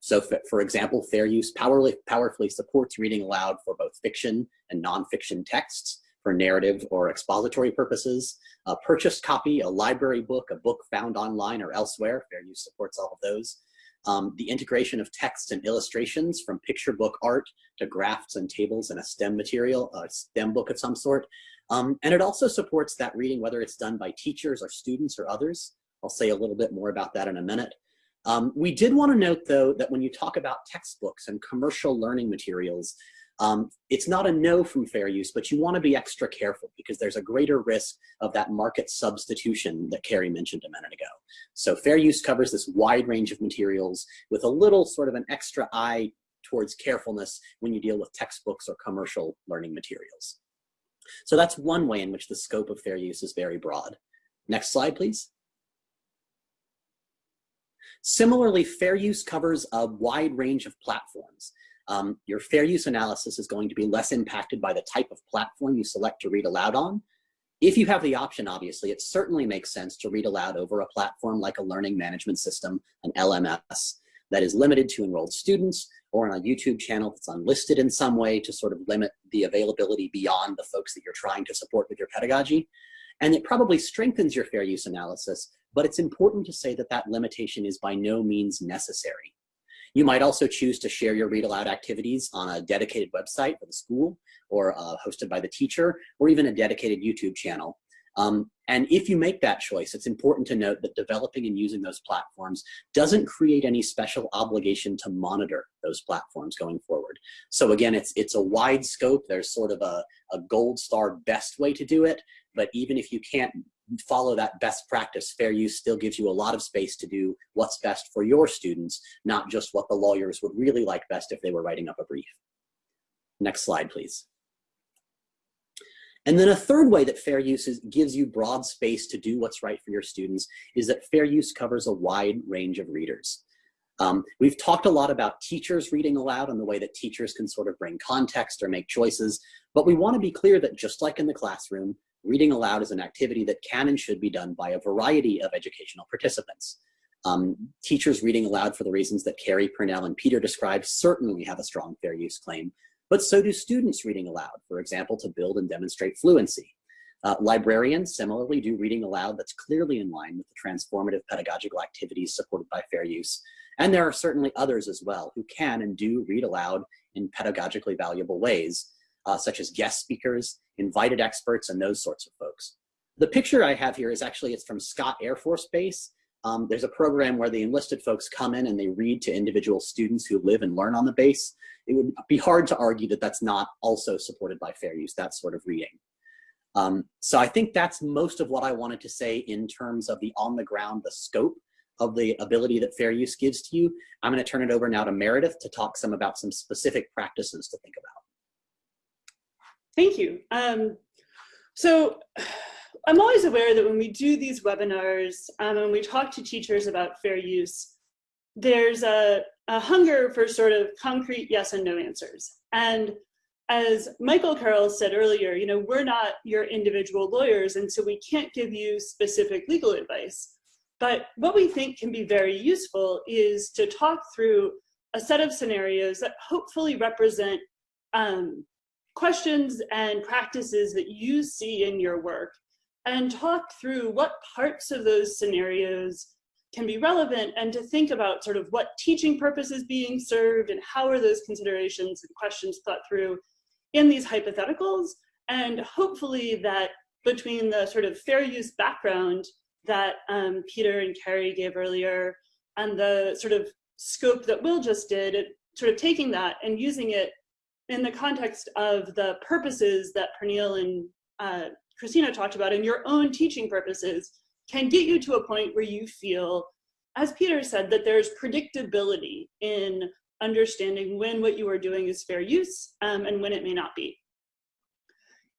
So for example, fair use powerfully, supports reading aloud for both fiction and nonfiction texts, for narrative or expository purposes. A purchased copy, a library book, a book found online or elsewhere, fair use supports all of those. Um, the integration of text and illustrations from picture book art to graphs and tables in a STEM material, a STEM book of some sort. Um, and it also supports that reading, whether it's done by teachers or students or others. I'll say a little bit more about that in a minute. Um, we did want to note, though, that when you talk about textbooks and commercial learning materials, um, it's not a no from fair use, but you want to be extra careful because there's a greater risk of that market substitution that Carrie mentioned a minute ago. So fair use covers this wide range of materials with a little sort of an extra eye towards carefulness when you deal with textbooks or commercial learning materials. So that's one way in which the scope of fair use is very broad. Next slide, please. Similarly, fair use covers a wide range of platforms um, your fair use analysis is going to be less impacted by the type of platform you select to read aloud on. If you have the option, obviously, it certainly makes sense to read aloud over a platform like a learning management system, an LMS, that is limited to enrolled students or on a YouTube channel that's unlisted in some way to sort of limit the availability beyond the folks that you're trying to support with your pedagogy. And it probably strengthens your fair use analysis, but it's important to say that that limitation is by no means necessary. You might also choose to share your read aloud activities on a dedicated website for the school or uh, hosted by the teacher or even a dedicated YouTube channel. Um, and if you make that choice, it's important to note that developing and using those platforms doesn't create any special obligation to monitor those platforms going forward. So again, it's, it's a wide scope. There's sort of a, a gold star best way to do it. But even if you can't follow that best practice, fair use still gives you a lot of space to do what's best for your students, not just what the lawyers would really like best if they were writing up a brief. Next slide, please. And then a third way that fair use is, gives you broad space to do what's right for your students is that fair use covers a wide range of readers. Um, we've talked a lot about teachers reading aloud and the way that teachers can sort of bring context or make choices, but we want to be clear that just like in the classroom, reading aloud is an activity that can and should be done by a variety of educational participants. Um, teachers reading aloud for the reasons that Carrie, Pernille, and Peter described certainly have a strong fair use claim, but so do students reading aloud, for example, to build and demonstrate fluency. Uh, librarians similarly do reading aloud that's clearly in line with the transformative pedagogical activities supported by fair use. And there are certainly others as well who can and do read aloud in pedagogically valuable ways, uh, such as guest speakers, invited experts, and those sorts of folks. The picture I have here is actually, it's from Scott Air Force Base. Um, there's a program where the enlisted folks come in and they read to individual students who live and learn on the base. It would be hard to argue that that's not also supported by fair use, that sort of reading. Um, so I think that's most of what I wanted to say in terms of the on the ground, the scope of the ability that fair use gives to you. I'm gonna turn it over now to Meredith to talk some about some specific practices to think about. Thank you. Um, so I'm always aware that when we do these webinars um, and we talk to teachers about fair use, there's a, a hunger for sort of concrete yes and no answers. And as Michael Carroll said earlier, you know, we're not your individual lawyers, and so we can't give you specific legal advice. But what we think can be very useful is to talk through a set of scenarios that hopefully represent um, questions and practices that you see in your work and talk through what parts of those scenarios can be relevant and to think about sort of what teaching purpose is being served and how are those considerations and questions thought through in these hypotheticals. And hopefully that between the sort of fair use background that um, Peter and Carrie gave earlier and the sort of scope that Will just did, it, sort of taking that and using it in the context of the purposes that Pernille and uh, Kristina talked about and your own teaching purposes can get you to a point where you feel, as Peter said, that there's predictability in understanding when what you are doing is fair use um, and when it may not be.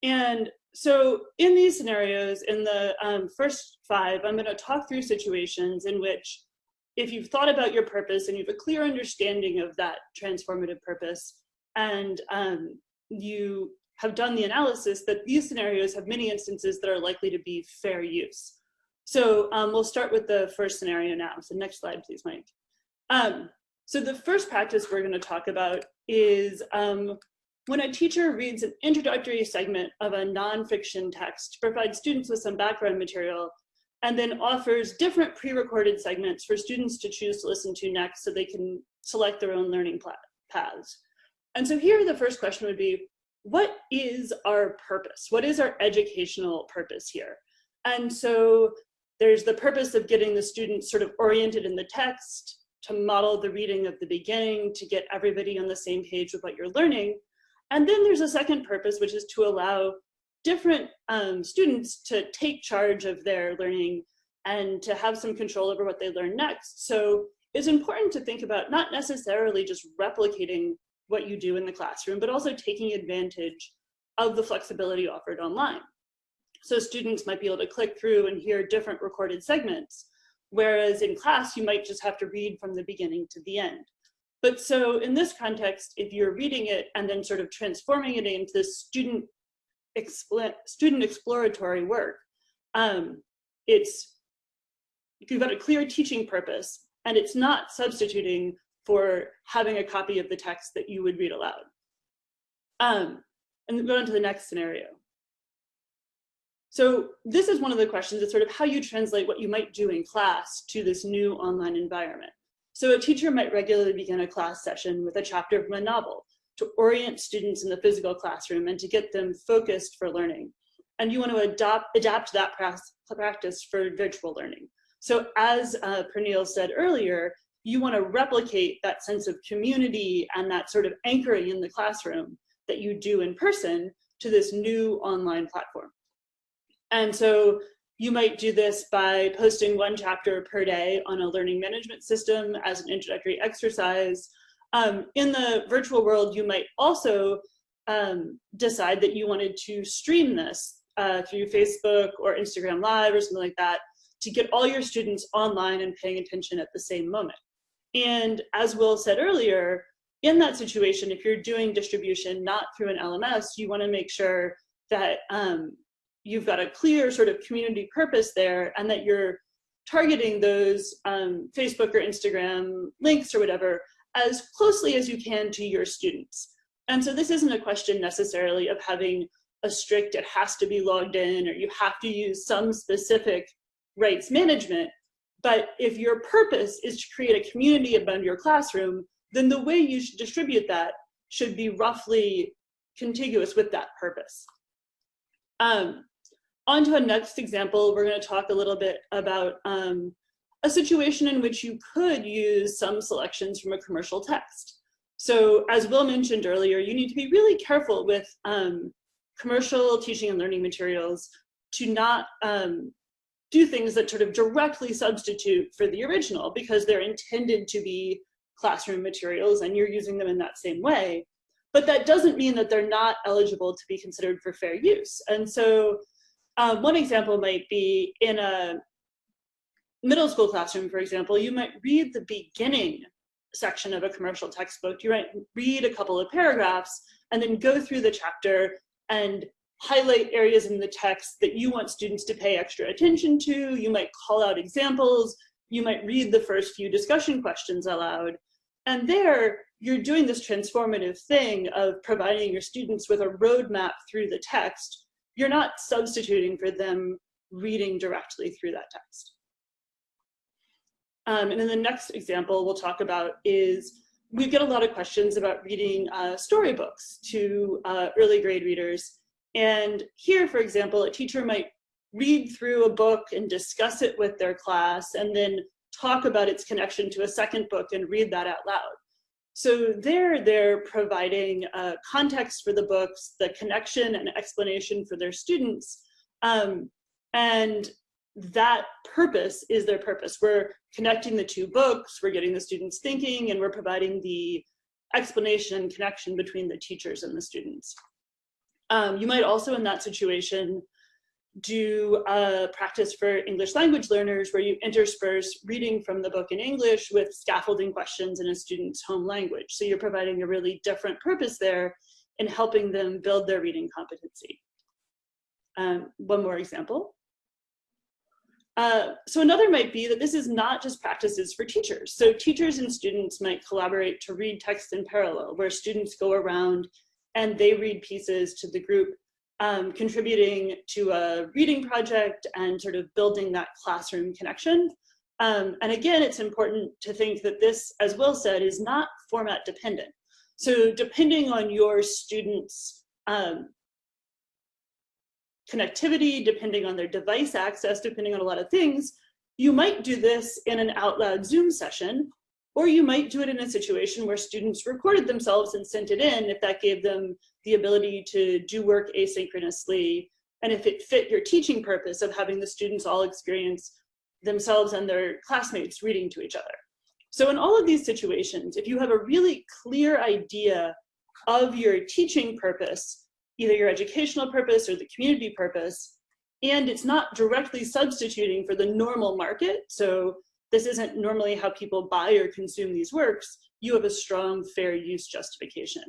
And so in these scenarios, in the um, first five, I'm gonna talk through situations in which if you've thought about your purpose and you have a clear understanding of that transformative purpose, and um, you have done the analysis that these scenarios have many instances that are likely to be fair use. So um, we'll start with the first scenario now. So next slide, please, Mike. Um, so the first practice we're gonna talk about is um, when a teacher reads an introductory segment of a nonfiction text to provide students with some background material and then offers different pre-recorded segments for students to choose to listen to next so they can select their own learning paths. And so here the first question would be, what is our purpose? What is our educational purpose here? And so there's the purpose of getting the students sort of oriented in the text, to model the reading of the beginning, to get everybody on the same page with what you're learning. And then there's a second purpose, which is to allow different um, students to take charge of their learning and to have some control over what they learn next. So it's important to think about not necessarily just replicating what you do in the classroom, but also taking advantage of the flexibility offered online. So students might be able to click through and hear different recorded segments, whereas in class you might just have to read from the beginning to the end. But so in this context, if you're reading it and then sort of transforming it into this student, student exploratory work, um, it's, you've got a clear teaching purpose and it's not substituting for having a copy of the text that you would read aloud. Um, and go on to the next scenario. So this is one of the questions, it's sort of how you translate what you might do in class to this new online environment. So a teacher might regularly begin a class session with a chapter from a novel to orient students in the physical classroom and to get them focused for learning. And you want to adopt, adapt that practice for virtual learning. So as uh, Pernille said earlier, you want to replicate that sense of community and that sort of anchoring in the classroom that you do in person to this new online platform. And so you might do this by posting one chapter per day on a learning management system as an introductory exercise. Um, in the virtual world, you might also um, decide that you wanted to stream this uh, through Facebook or Instagram Live or something like that to get all your students online and paying attention at the same moment. And as Will said earlier, in that situation, if you're doing distribution not through an LMS, you want to make sure that um, you've got a clear sort of community purpose there and that you're targeting those um, Facebook or Instagram links or whatever as closely as you can to your students. And so this isn't a question necessarily of having a strict, it has to be logged in or you have to use some specific rights management. But if your purpose is to create a community around your classroom, then the way you should distribute that should be roughly contiguous with that purpose. Um, on to a next example, we're going to talk a little bit about um, a situation in which you could use some selections from a commercial text. So as Will mentioned earlier, you need to be really careful with um, commercial teaching and learning materials to not um, do things that sort of directly substitute for the original because they're intended to be classroom materials and you're using them in that same way. But that doesn't mean that they're not eligible to be considered for fair use. And so um, one example might be in a middle school classroom, for example, you might read the beginning section of a commercial textbook. You might read a couple of paragraphs and then go through the chapter and highlight areas in the text that you want students to pay extra attention to. You might call out examples. You might read the first few discussion questions aloud. And there, you're doing this transformative thing of providing your students with a roadmap through the text you're not substituting for them reading directly through that text. Um, and then the next example we'll talk about is we get a lot of questions about reading uh, storybooks to uh, early grade readers. And here, for example, a teacher might read through a book and discuss it with their class and then talk about its connection to a second book and read that out loud. So there, they're providing uh, context for the books, the connection and explanation for their students. Um, and that purpose is their purpose. We're connecting the two books, we're getting the students thinking, and we're providing the explanation and connection between the teachers and the students. Um, you might also in that situation do a practice for English language learners where you intersperse reading from the book in English with scaffolding questions in a student's home language. So you're providing a really different purpose there in helping them build their reading competency. Um, one more example. Uh, so another might be that this is not just practices for teachers. So teachers and students might collaborate to read text in parallel, where students go around and they read pieces to the group um, contributing to a reading project and sort of building that classroom connection. Um, and again, it's important to think that this, as Will said, is not format dependent. So depending on your students' um, connectivity, depending on their device access, depending on a lot of things, you might do this in an out loud Zoom session, or you might do it in a situation where students recorded themselves and sent it in if that gave them the ability to do work asynchronously. And if it fit your teaching purpose of having the students all experience themselves and their classmates reading to each other. So in all of these situations, if you have a really clear idea of your teaching purpose, either your educational purpose or the community purpose, and it's not directly substituting for the normal market, so this isn't normally how people buy or consume these works, you have a strong fair use justification.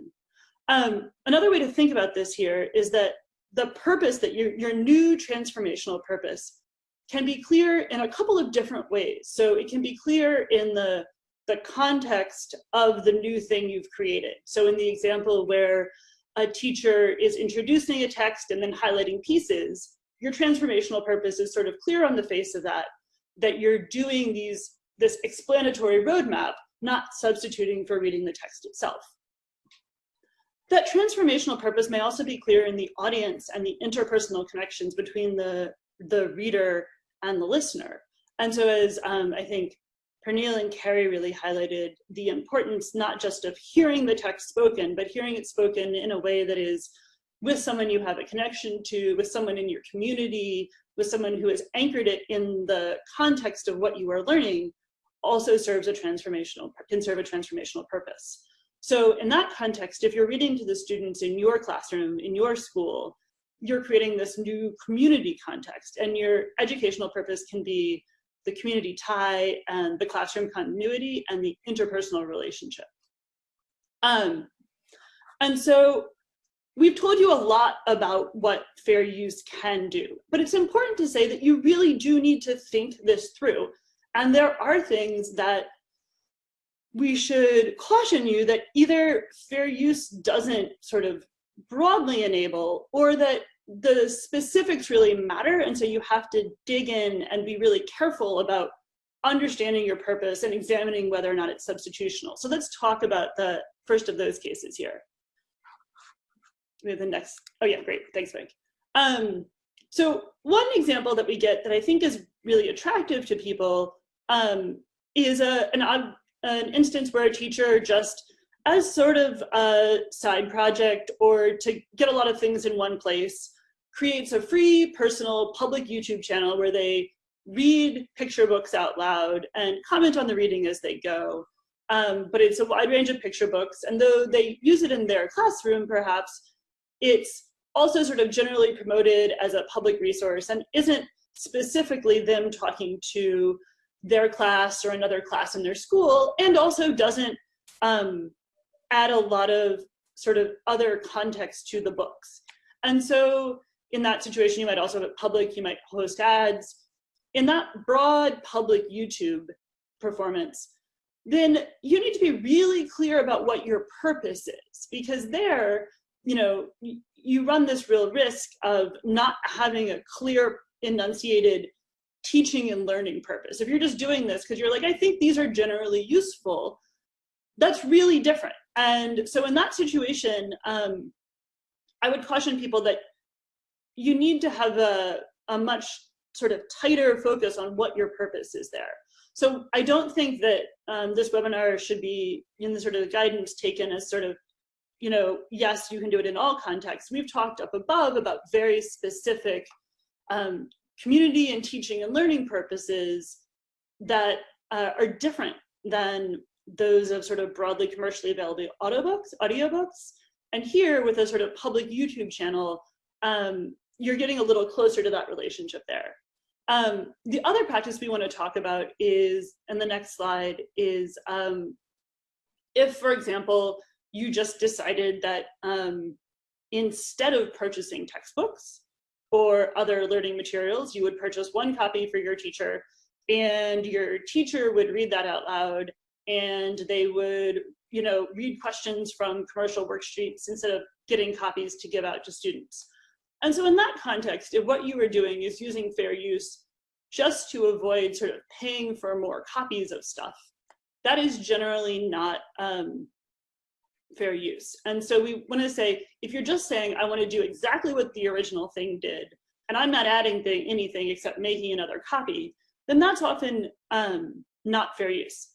Um, another way to think about this here is that the purpose that your, your new transformational purpose can be clear in a couple of different ways. So it can be clear in the, the context of the new thing you've created. So in the example where a teacher is introducing a text and then highlighting pieces, your transformational purpose is sort of clear on the face of that that you're doing these this explanatory roadmap, not substituting for reading the text itself. That transformational purpose may also be clear in the audience and the interpersonal connections between the, the reader and the listener. And so as um, I think Pernille and Carrie really highlighted the importance not just of hearing the text spoken, but hearing it spoken in a way that is with someone you have a connection to, with someone in your community, with someone who has anchored it in the context of what you are learning also serves a transformational, can serve a transformational purpose. So in that context, if you're reading to the students in your classroom, in your school, you're creating this new community context and your educational purpose can be the community tie and the classroom continuity and the interpersonal relationship. Um, and so We've told you a lot about what fair use can do, but it's important to say that you really do need to think this through. And there are things that we should caution you that either fair use doesn't sort of broadly enable or that the specifics really matter. And so you have to dig in and be really careful about understanding your purpose and examining whether or not it's substitutional. So let's talk about the first of those cases here we have the next, oh yeah, great, thanks Mike. Um, so one example that we get that I think is really attractive to people um, is a, an, an instance where a teacher just as sort of a side project or to get a lot of things in one place, creates a free personal public YouTube channel where they read picture books out loud and comment on the reading as they go. Um, but it's a wide range of picture books. And though they use it in their classroom, perhaps, it's also sort of generally promoted as a public resource and isn't specifically them talking to their class or another class in their school and also doesn't um, add a lot of sort of other context to the books. And so in that situation, you might also have it public, you might host ads. In that broad public YouTube performance, then you need to be really clear about what your purpose is because there you know, you run this real risk of not having a clear enunciated teaching and learning purpose. If you're just doing this because you're like, I think these are generally useful, that's really different. And so in that situation, um, I would caution people that you need to have a, a much sort of tighter focus on what your purpose is there. So I don't think that um, this webinar should be in the sort of guidance taken as sort of you know, yes, you can do it in all contexts. We've talked up above about very specific um, community and teaching and learning purposes that uh, are different than those of sort of broadly commercially available audiobooks, audiobooks. And here with a sort of public YouTube channel, um, you're getting a little closer to that relationship there. Um, the other practice we want to talk about is, and the next slide is, um, if, for example, you just decided that um, instead of purchasing textbooks or other learning materials, you would purchase one copy for your teacher and your teacher would read that out loud and they would you know read questions from commercial worksheets instead of getting copies to give out to students. And so in that context if what you were doing is using fair use just to avoid sort of paying for more copies of stuff that is generally not um, fair use and so we want to say if you're just saying i want to do exactly what the original thing did and i'm not adding thing, anything except making another copy then that's often um, not fair use.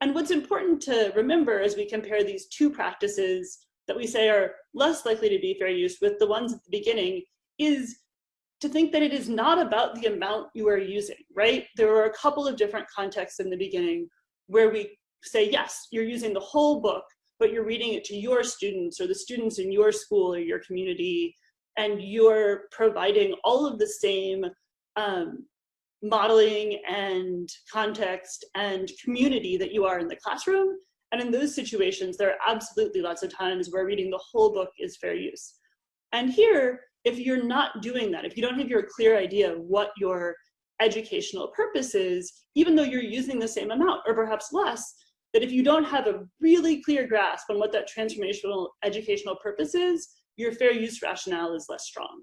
And what's important to remember as we compare these two practices that we say are less likely to be fair use with the ones at the beginning is to think that it is not about the amount you are using, right? There are a couple of different contexts in the beginning where we say, yes, you're using the whole book, but you're reading it to your students or the students in your school or your community, and you're providing all of the same um, modeling and context and community that you are in the classroom. And in those situations, there are absolutely lots of times where reading the whole book is fair use. And here, if you're not doing that, if you don't have your clear idea of what your educational purpose is, even though you're using the same amount or perhaps less, that if you don't have a really clear grasp on what that transformational educational purpose is, your fair use rationale is less strong.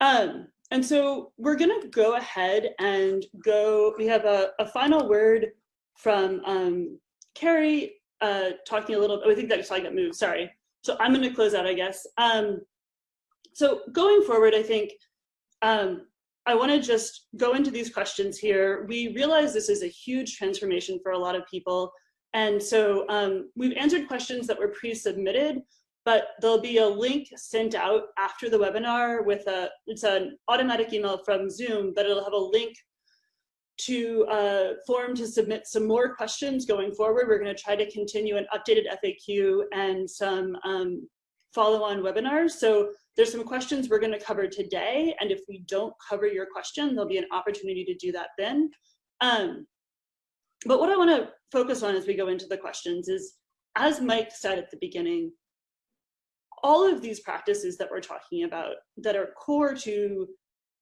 Um, and so we're going to go ahead and go, we have a, a final word from um, Carrie uh, talking a little, oh, I think that slide got moved, sorry. So I'm going to close out, I guess. Um, so going forward, I think um, I want to just go into these questions here. We realize this is a huge transformation for a lot of people. And so um, we've answered questions that were pre-submitted, but there'll be a link sent out after the webinar with a, it's an automatic email from Zoom, but it'll have a link to a form to submit some more questions going forward. We're gonna try to continue an updated FAQ and some um, follow-on webinars. So there's some questions we're gonna cover today, and if we don't cover your question, there'll be an opportunity to do that then. Um, but what I wanna focus on as we go into the questions is, as Mike said at the beginning, all of these practices that we're talking about that are core to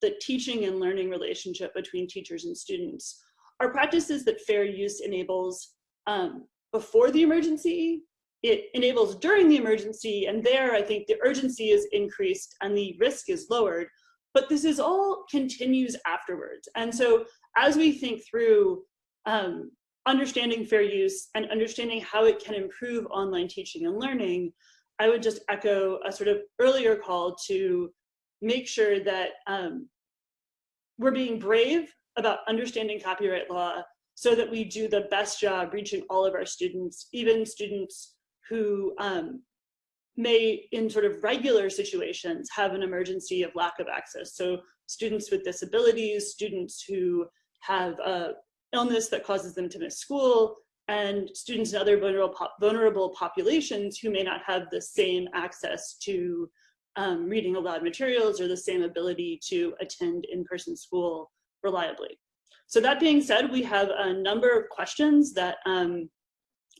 the teaching and learning relationship between teachers and students are practices that fair use enables um, before the emergency, it enables during the emergency, and there I think the urgency is increased and the risk is lowered, but this is all continues afterwards. And so as we think through um, understanding fair use and understanding how it can improve online teaching and learning, I would just echo a sort of earlier call to make sure that um, we're being brave about understanding copyright law so that we do the best job reaching all of our students, even students who um, may, in sort of regular situations, have an emergency of lack of access. So students with disabilities, students who have a illness that causes them to miss school, and students in other vulnerable, vulnerable populations who may not have the same access to um, reading aloud materials or the same ability to attend in-person school reliably. So that being said, we have a number of questions that um,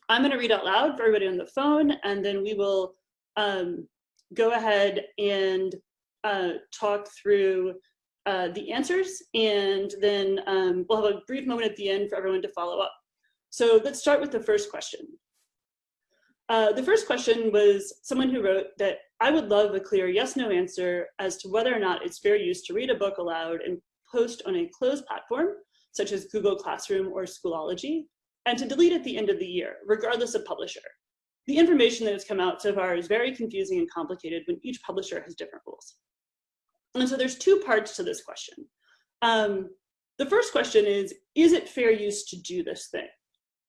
I'm gonna read out loud for everybody on the phone, and then we will um, go ahead and uh, talk through uh, the answers, and then um, we'll have a brief moment at the end for everyone to follow up. So let's start with the first question. Uh, the first question was someone who wrote that I would love a clear yes no answer as to whether or not it's fair use to read a book aloud and post on a closed platform, such as Google Classroom or Schoology, and to delete at the end of the year, regardless of publisher. The information that has come out so far is very confusing and complicated when each publisher has different rules. And so there's two parts to this question. Um, the first question is, is it fair use to do this thing?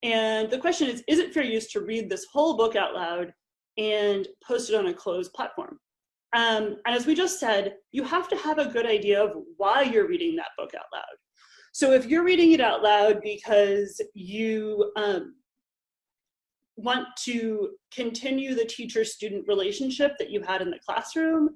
And the question is, is it fair use to read this whole book out loud and post it on a closed platform? Um, and as we just said, you have to have a good idea of why you're reading that book out loud. So if you're reading it out loud because you um, want to continue the teacher-student relationship that you had in the classroom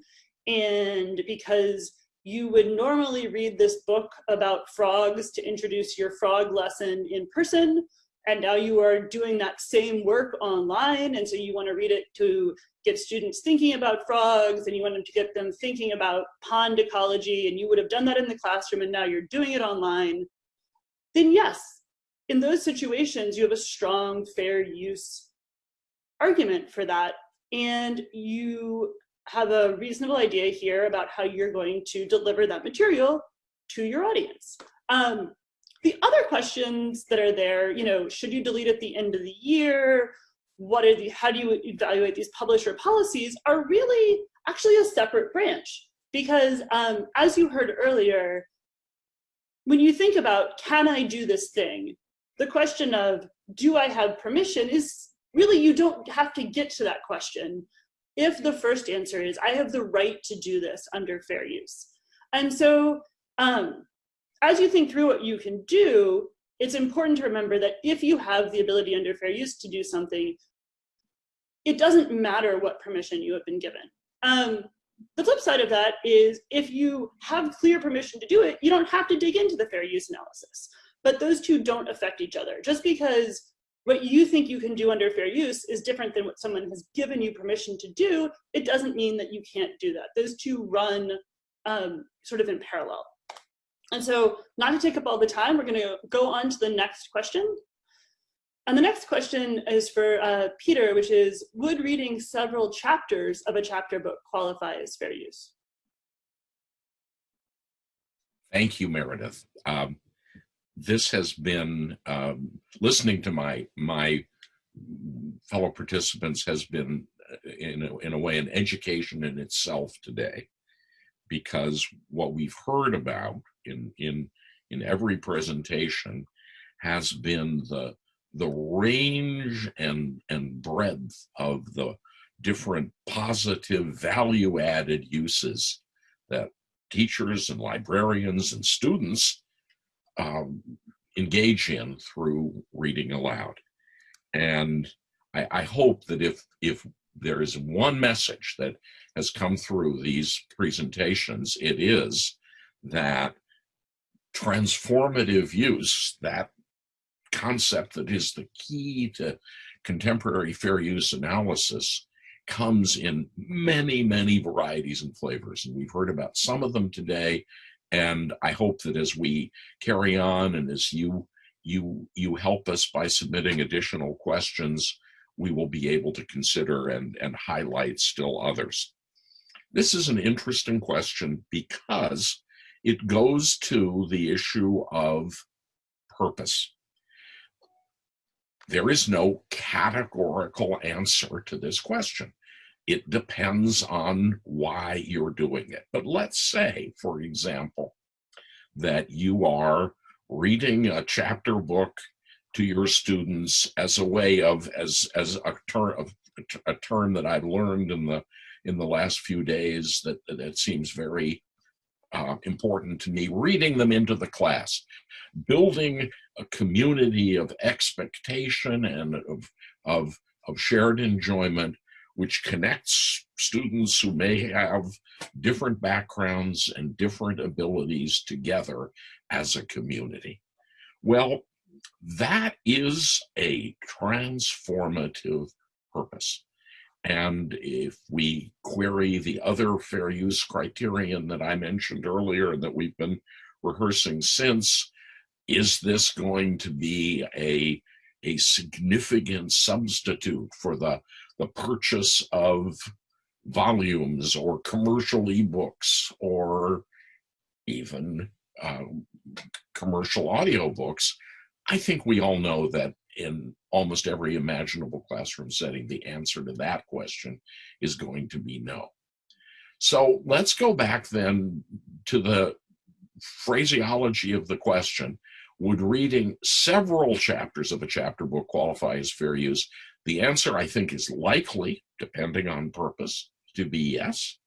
and because you would normally read this book about frogs to introduce your frog lesson in person and now you are doing that same work online and so you want to read it to get students thinking about frogs and you want them to get them thinking about pond ecology and you would have done that in the classroom and now you're doing it online. Then yes in those situations you have a strong fair use argument for that and you have a reasonable idea here about how you're going to deliver that material to your audience. Um, the other questions that are there, you know, should you delete at the end of the year? What are the, how do you evaluate these publisher policies are really actually a separate branch. Because um, as you heard earlier, when you think about, can I do this thing? The question of, do I have permission is really, you don't have to get to that question if the first answer is, I have the right to do this under fair use. And so um, as you think through what you can do, it's important to remember that if you have the ability under fair use to do something, it doesn't matter what permission you have been given. Um, the flip side of that is if you have clear permission to do it, you don't have to dig into the fair use analysis. But those two don't affect each other. Just because what you think you can do under fair use is different than what someone has given you permission to do, it doesn't mean that you can't do that. Those two run um, sort of in parallel. And so not to take up all the time, we're gonna go on to the next question. And the next question is for uh, Peter, which is, would reading several chapters of a chapter book qualify as fair use? Thank you, Meredith. Um, this has been, um, listening to my, my fellow participants has been, uh, in a, in a way, an education in itself today because what we've heard about in in in every presentation has been the the range and and breadth of the different positive value added uses that teachers and librarians and students um, engage in through reading aloud. And I, I hope that if if there is one message that has come through these presentations, it is that transformative use, that concept that is the key to contemporary fair use analysis, comes in many, many varieties and flavors. And we've heard about some of them today. And I hope that as we carry on and as you you you help us by submitting additional questions, we will be able to consider and, and highlight still others. This is an interesting question because it goes to the issue of purpose. There is no categorical answer to this question. It depends on why you're doing it. But let's say, for example, that you are reading a chapter book to your students as a way of, as, as a term of a term that I've learned in the in the last few days that that seems very uh, important to me, reading them into the class, building a community of expectation and of, of, of shared enjoyment, which connects students who may have different backgrounds and different abilities together as a community. Well, that is a transformative purpose. And if we query the other fair use criterion that I mentioned earlier that we've been rehearsing since, is this going to be a, a significant substitute for the, the purchase of volumes or commercial ebooks or even uh, commercial audiobooks? I think we all know that in almost every imaginable classroom setting, the answer to that question is going to be no. So let's go back then to the phraseology of the question. Would reading several chapters of a chapter book qualify as fair use? The answer, I think, is likely, depending on purpose, to be yes.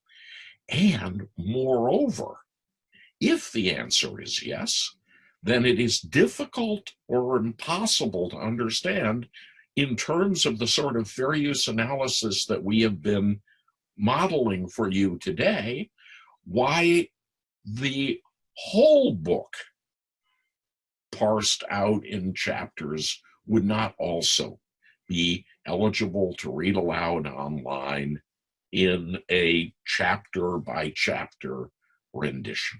And moreover, if the answer is yes, then it is difficult or impossible to understand in terms of the sort of fair use analysis that we have been modeling for you today, why the whole book parsed out in chapters would not also be eligible to read aloud online in a chapter by chapter rendition.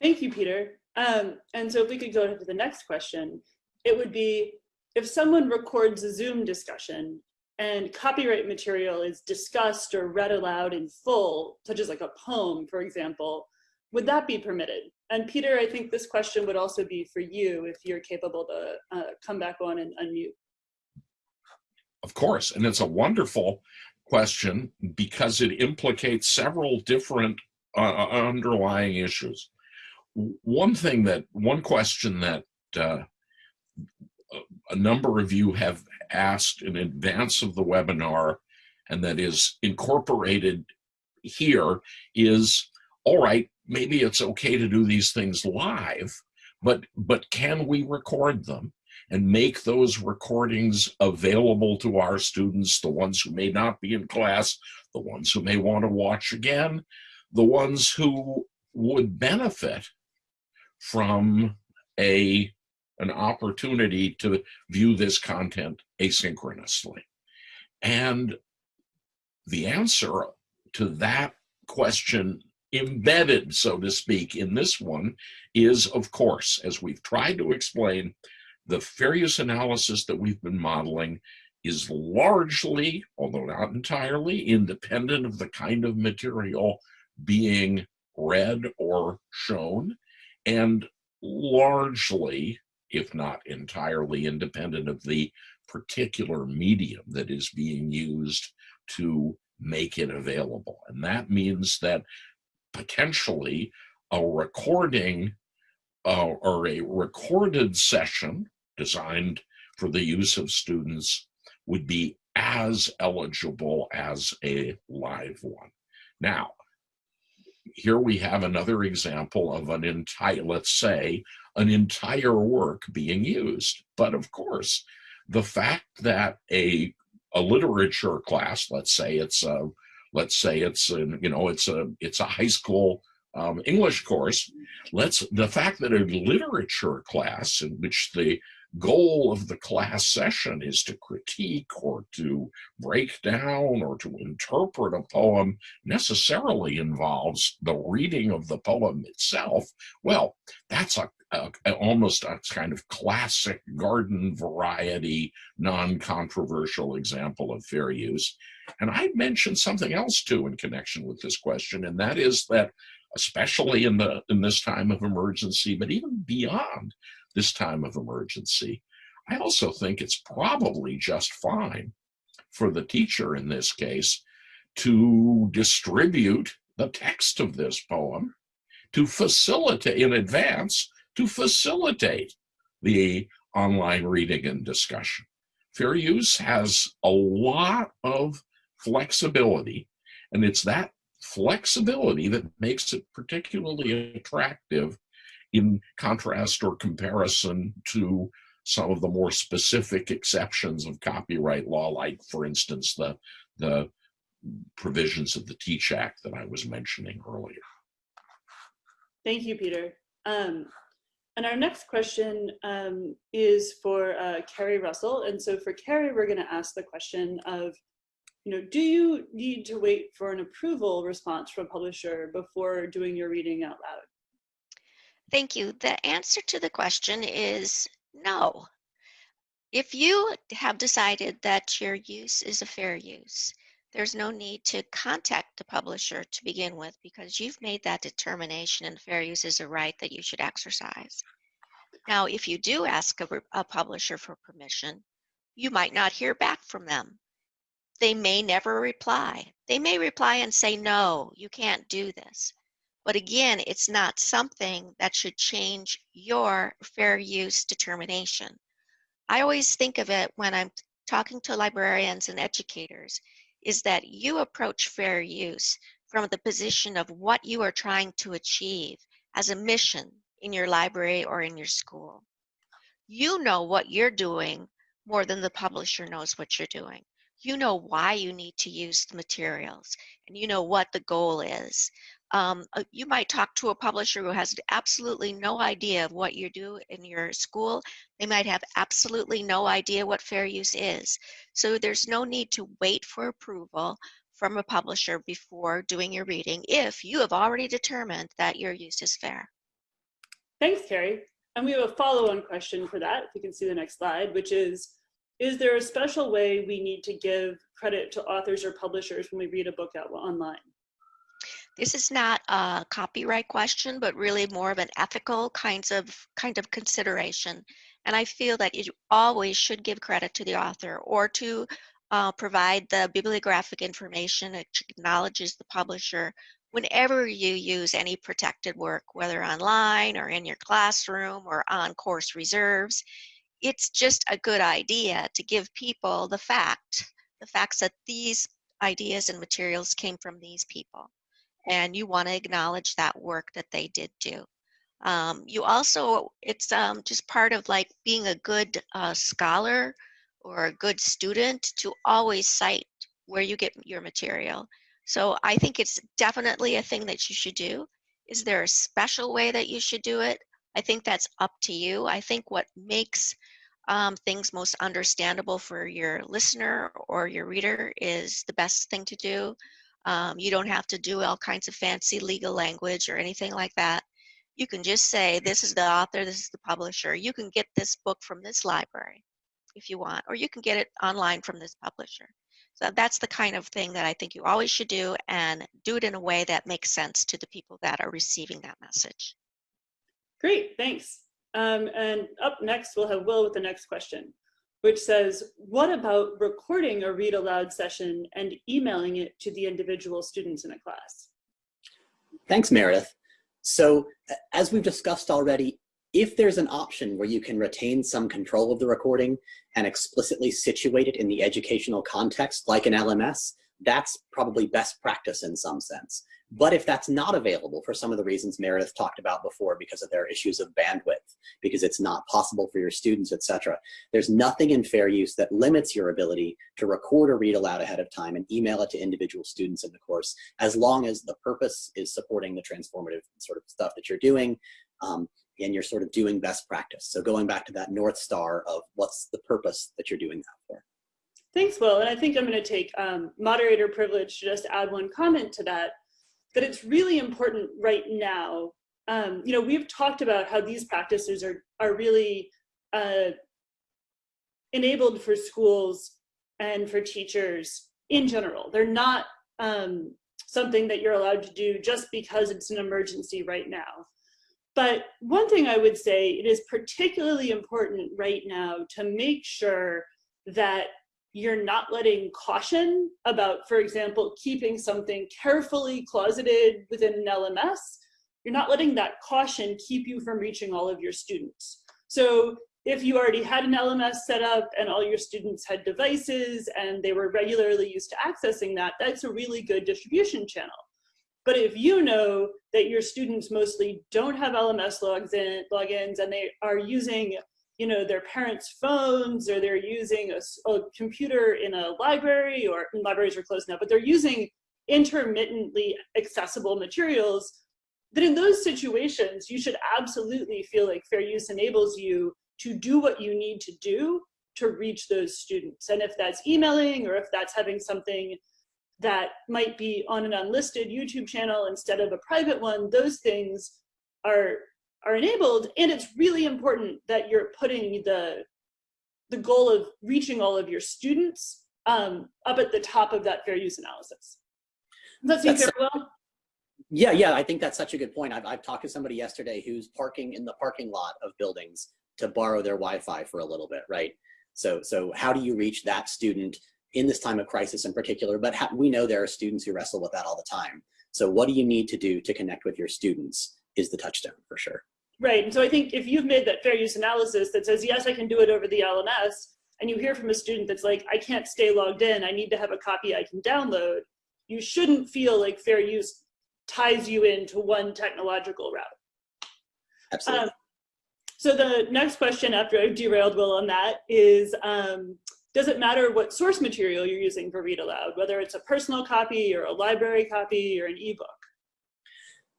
Thank you, Peter. Um, and so if we could go to the next question, it would be if someone records a Zoom discussion and copyright material is discussed or read aloud in full, such as like a poem, for example, would that be permitted? And Peter, I think this question would also be for you if you're capable to uh, come back on and unmute. Of course, and it's a wonderful question because it implicates several different uh, uh underlying issues. One thing that, one question that uh, a number of you have asked in advance of the webinar and that is incorporated here is, all right, maybe it's okay to do these things live, but, but can we record them? and make those recordings available to our students, the ones who may not be in class, the ones who may want to watch again, the ones who would benefit from a an opportunity to view this content asynchronously. And the answer to that question embedded, so to speak, in this one is, of course, as we've tried to explain, the use analysis that we've been modeling is largely, although not entirely, independent of the kind of material being read or shown, and largely if not entirely independent of the particular medium that is being used to make it available. And that means that potentially a recording uh, or a recorded session designed for the use of students would be as eligible as a live one. Now, here we have another example of an entire, let's say, an entire work being used. But of course, the fact that a a literature class, let's say it's a let's say it's a, you know it's a it's a high school um, English course. Let's the fact that a literature class in which the goal of the class session is to critique or to break down or to interpret a poem necessarily involves the reading of the poem itself, well, that's a, a, a almost a kind of classic garden variety, non-controversial example of fair use. And I mentioned something else too in connection with this question, and that is that especially in the in this time of emergency, but even beyond, this time of emergency. I also think it's probably just fine for the teacher in this case to distribute the text of this poem to facilitate in advance to facilitate the online reading and discussion. Fair use has a lot of flexibility and it's that flexibility that makes it particularly attractive in contrast or comparison to some of the more specific exceptions of copyright law, like, for instance, the, the provisions of the Teach Act that I was mentioning earlier. Thank you, Peter. Um, and our next question um, is for uh, Carrie Russell. And so for Carrie, we're gonna ask the question of, you know, do you need to wait for an approval response from a publisher before doing your reading out loud? Thank you. The answer to the question is no. If you have decided that your use is a fair use, there's no need to contact the publisher to begin with because you've made that determination and fair use is a right that you should exercise. Now, if you do ask a, a publisher for permission, you might not hear back from them. They may never reply. They may reply and say, no, you can't do this. But again, it's not something that should change your fair use determination. I always think of it when I'm talking to librarians and educators is that you approach fair use from the position of what you are trying to achieve as a mission in your library or in your school. You know what you're doing more than the publisher knows what you're doing. You know why you need to use the materials and you know what the goal is. Um, uh, you might talk to a publisher who has absolutely no idea of what you do in your school. They might have absolutely no idea what fair use is. So there's no need to wait for approval from a publisher before doing your reading if you have already determined that your use is fair. Thanks, Carrie. And we have a follow-on question for that, if you can see the next slide, which is, is there a special way we need to give credit to authors or publishers when we read a book out online? This is not a copyright question, but really more of an ethical kinds of kind of consideration. And I feel that you always should give credit to the author or to uh, provide the bibliographic information which acknowledges the publisher whenever you use any protected work, whether online or in your classroom or on course reserves. It's just a good idea to give people the fact, the facts that these ideas and materials came from these people and you want to acknowledge that work that they did do. Um, you also, it's um, just part of like being a good uh, scholar or a good student to always cite where you get your material. So I think it's definitely a thing that you should do. Is there a special way that you should do it? I think that's up to you. I think what makes um, things most understandable for your listener or your reader is the best thing to do. Um, you don't have to do all kinds of fancy legal language or anything like that. You can just say, this is the author, this is the publisher. You can get this book from this library if you want, or you can get it online from this publisher. So that's the kind of thing that I think you always should do and do it in a way that makes sense to the people that are receiving that message. Great, thanks. Um, and up next, we'll have Will with the next question which says, what about recording a read aloud session and emailing it to the individual students in a class? Thanks, Meredith. So as we've discussed already, if there's an option where you can retain some control of the recording and explicitly situate it in the educational context, like an LMS, that's probably best practice in some sense. But if that's not available for some of the reasons Meredith talked about before because of their issues of bandwidth, because it's not possible for your students, etc., there's nothing in fair use that limits your ability to record or read aloud ahead of time and email it to individual students in the course, as long as the purpose is supporting the transformative sort of stuff that you're doing, um, and you're sort of doing best practice. So going back to that North Star of what's the purpose that you're doing that for. Thanks, Will. And I think I'm going to take um, moderator privilege to just add one comment to that, that it's really important right now. Um, you know, we've talked about how these practices are, are really uh, enabled for schools and for teachers in general. They're not um, something that you're allowed to do just because it's an emergency right now. But one thing I would say, it is particularly important right now to make sure that you're not letting caution about, for example, keeping something carefully closeted within an LMS, you're not letting that caution keep you from reaching all of your students. So if you already had an LMS set up and all your students had devices and they were regularly used to accessing that, that's a really good distribution channel. But if you know that your students mostly don't have LMS logins and they are using you know, their parents' phones or they're using a, a computer in a library or libraries are closed now, but they're using intermittently accessible materials, that in those situations, you should absolutely feel like fair use enables you to do what you need to do to reach those students. And if that's emailing or if that's having something that might be on an unlisted YouTube channel instead of a private one, those things are are enabled and it's really important that you're putting the the goal of reaching all of your students um, up at the top of that fair use analysis. Does that seem fair? Yeah, yeah, I think that's such a good point. I've, I've talked to somebody yesterday who's parking in the parking lot of buildings to borrow their Wi-Fi for a little bit, right? So, so how do you reach that student in this time of crisis in particular? But we know there are students who wrestle with that all the time. So what do you need to do to connect with your students? Is the touchdown for sure. Right, and so I think if you've made that fair use analysis that says, yes, I can do it over the LMS, and you hear from a student that's like, I can't stay logged in, I need to have a copy I can download, you shouldn't feel like fair use ties you into one technological route. Absolutely. Um, So the next question after I've derailed Will on that is, um, does it matter what source material you're using for Read Aloud, whether it's a personal copy or a library copy or an ebook?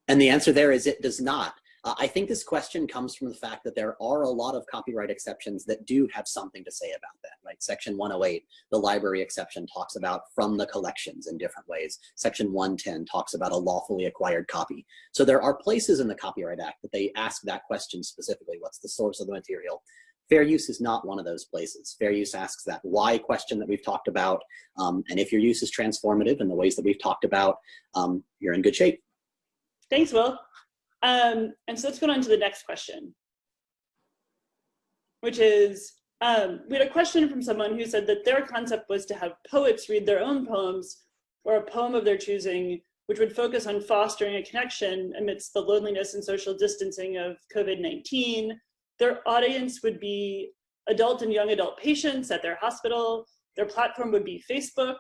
And the answer there is it does not. Uh, I think this question comes from the fact that there are a lot of copyright exceptions that do have something to say about that, right? Section 108, the library exception talks about from the collections in different ways. Section 110 talks about a lawfully acquired copy. So there are places in the Copyright Act that they ask that question specifically, what's the source of the material? Fair use is not one of those places. Fair use asks that why question that we've talked about. Um, and if your use is transformative in the ways that we've talked about, um, you're in good shape. Thanks, Will. Um, and so let's go on to the next question, which is, um, we had a question from someone who said that their concept was to have poets read their own poems or a poem of their choosing, which would focus on fostering a connection amidst the loneliness and social distancing of COVID-19. Their audience would be adult and young adult patients at their hospital. Their platform would be Facebook.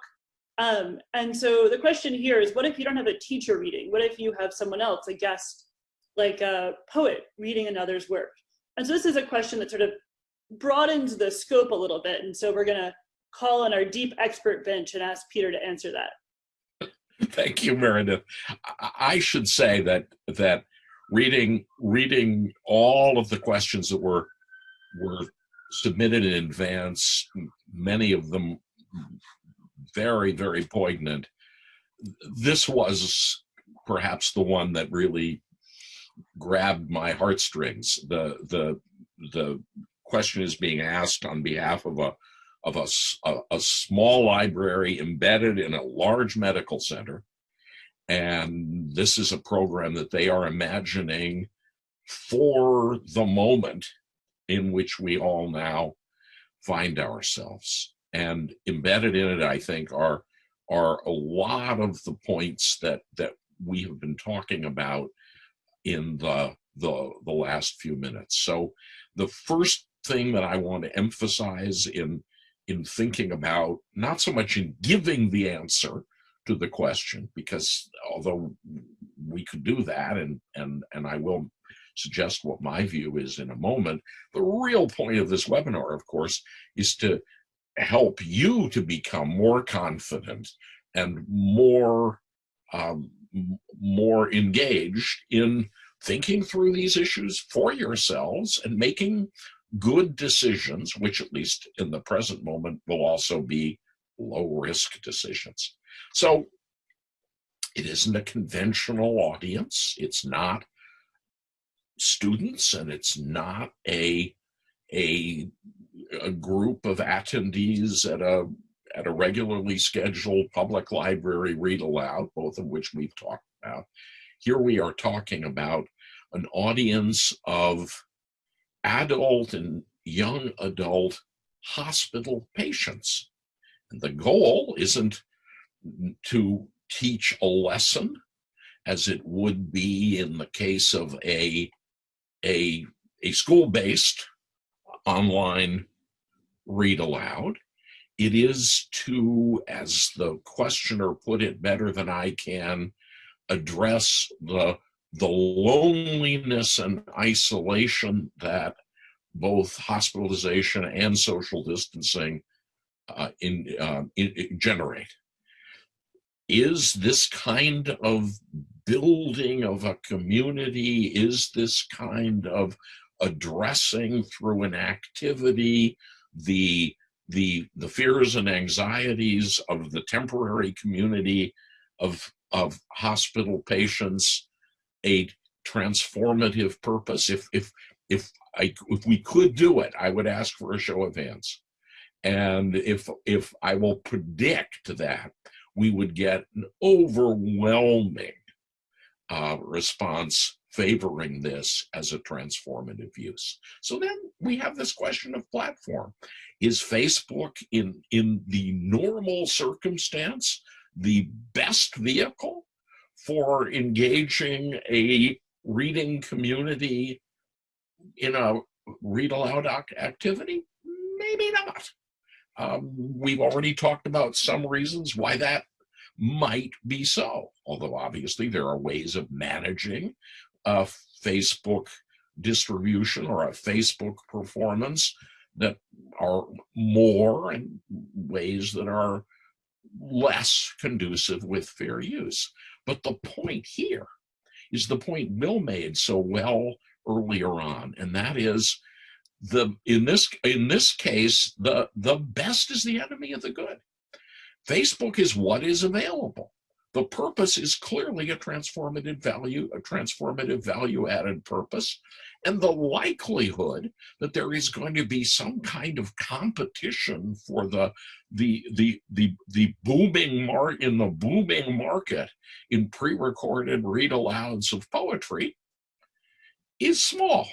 Um, and so the question here is, what if you don't have a teacher reading? What if you have someone else, a guest, like a poet reading another's work? And so this is a question that sort of broadens the scope a little bit. And so we're gonna call on our deep expert bench and ask Peter to answer that. Thank you, Meredith. I should say that that reading reading all of the questions that were were submitted in advance, many of them very, very poignant. This was perhaps the one that really grabbed my heartstrings. The the the question is being asked on behalf of a of a, a, a small library embedded in a large medical center. And this is a program that they are imagining for the moment in which we all now find ourselves and embedded in it, I think, are are a lot of the points that that we have been talking about in the the the last few minutes. So the first thing that I want to emphasize in in thinking about not so much in giving the answer to the question because although we could do that and and and I will suggest what my view is in a moment the real point of this webinar of course is to help you to become more confident and more um, more engaged in thinking through these issues for yourselves and making good decisions, which at least in the present moment will also be low risk decisions. So it isn't a conventional audience. It's not students and it's not a, a a group of attendees at a at a regularly scheduled public library read aloud, both of which we've talked about. Here we are talking about an audience of adult and young adult hospital patients. And the goal isn't to teach a lesson as it would be in the case of a, a, a school-based online read aloud. It is to, as the questioner put it better than I can, address the, the loneliness and isolation that both hospitalization and social distancing uh, in, uh, in, in generate. Is this kind of building of a community, is this kind of addressing through an activity the the the fears and anxieties of the temporary community of of hospital patients a transformative purpose. If if if i if we could do it i would ask for a show of hands. And if if i will predict that we would get an overwhelming uh, response favoring this as a transformative use. So then we have this question of platform. Is Facebook in, in the normal circumstance the best vehicle for engaging a reading community in a read aloud activity? Maybe not. Um, we've already talked about some reasons why that might be so, although obviously there are ways of managing uh, Facebook distribution or a Facebook performance that are more in ways that are less conducive with fair use. But the point here is the point Bill made so well earlier on, and that is the in this in this case the the best is the enemy of the good. Facebook is what is available. The purpose is clearly a transformative value, a transformative value added purpose. And the likelihood that there is going to be some kind of competition for the the the the, the booming mark in the booming market in pre-recorded read alouds of poetry is small.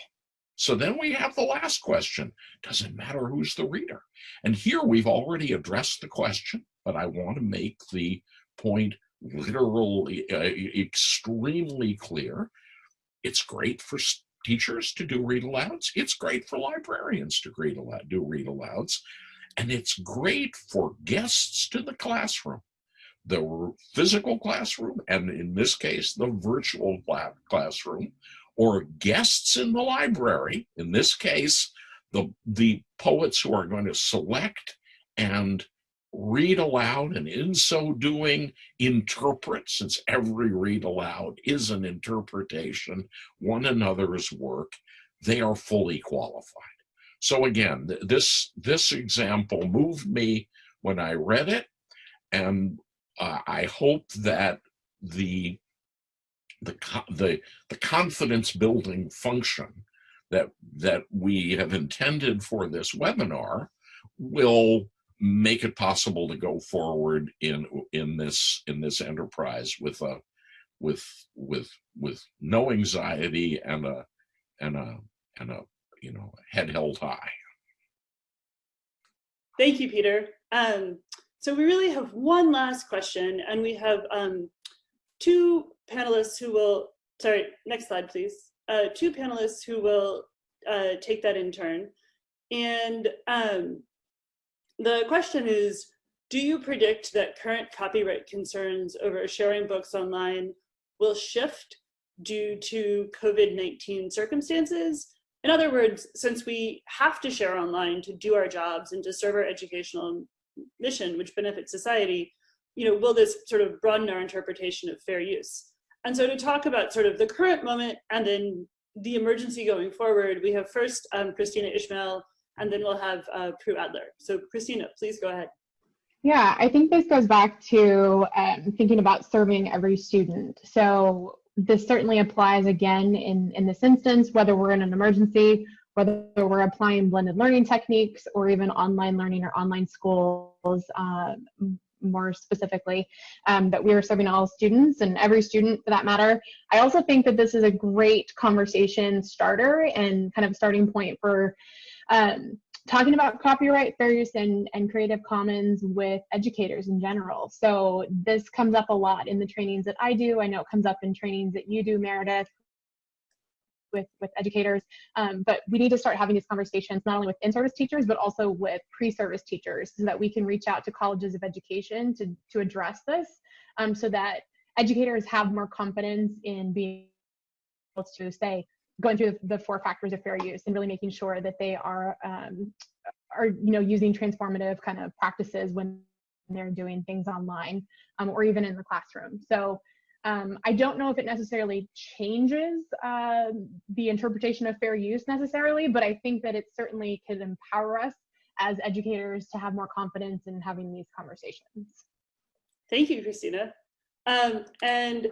So then we have the last question. Does it matter who's the reader? And here we've already addressed the question, but I want to make the point literally uh, extremely clear. It's great for teachers to do read alouds. It's great for librarians to read aloud, do read alouds. And it's great for guests to the classroom, the physical classroom, and in this case, the virtual classroom, or guests in the library, in this case, the, the poets who are going to select and read aloud and in so doing interpret since every read aloud is an interpretation one another's work they are fully qualified. So again this this example moved me when i read it and uh, i hope that the the the the confidence building function that that we have intended for this webinar will make it possible to go forward in in this in this enterprise with a with with with no anxiety and a and a and a you know head held high. Thank you peter. Um, so we really have one last question and we have um, two panelists who will sorry next slide please. Uh, two panelists who will uh, take that in turn. And um, the question is, do you predict that current copyright concerns over sharing books online will shift due to COVID-19 circumstances? In other words, since we have to share online to do our jobs and to serve our educational mission, which benefits society, you know, will this sort of broaden our interpretation of fair use? And so to talk about sort of the current moment and then the emergency going forward, we have first um, Kristina Ishmael, and then we'll have uh, Prue Adler. So Kristina, please go ahead. Yeah, I think this goes back to um, thinking about serving every student. So this certainly applies again in, in this instance, whether we're in an emergency, whether we're applying blended learning techniques or even online learning or online schools uh, more specifically, um, that we are serving all students and every student for that matter. I also think that this is a great conversation starter and kind of starting point for um, talking about copyright, fair use, and, and Creative Commons with educators in general. So this comes up a lot in the trainings that I do. I know it comes up in trainings that you do, Meredith, with, with educators. Um, but we need to start having these conversations not only with in-service teachers, but also with pre-service teachers so that we can reach out to colleges of education to, to address this um, so that educators have more confidence in being able to say, going through the, the, four factors of fair use and really making sure that they are um, are you know using transformative kind of practices when they're doing things online um, or even in the classroom. So um, I don't know if it necessarily changes uh, the interpretation of fair use necessarily, but I think that it certainly could empower us as educators to have more confidence in having these conversations. Thank you, Kristina. Um, and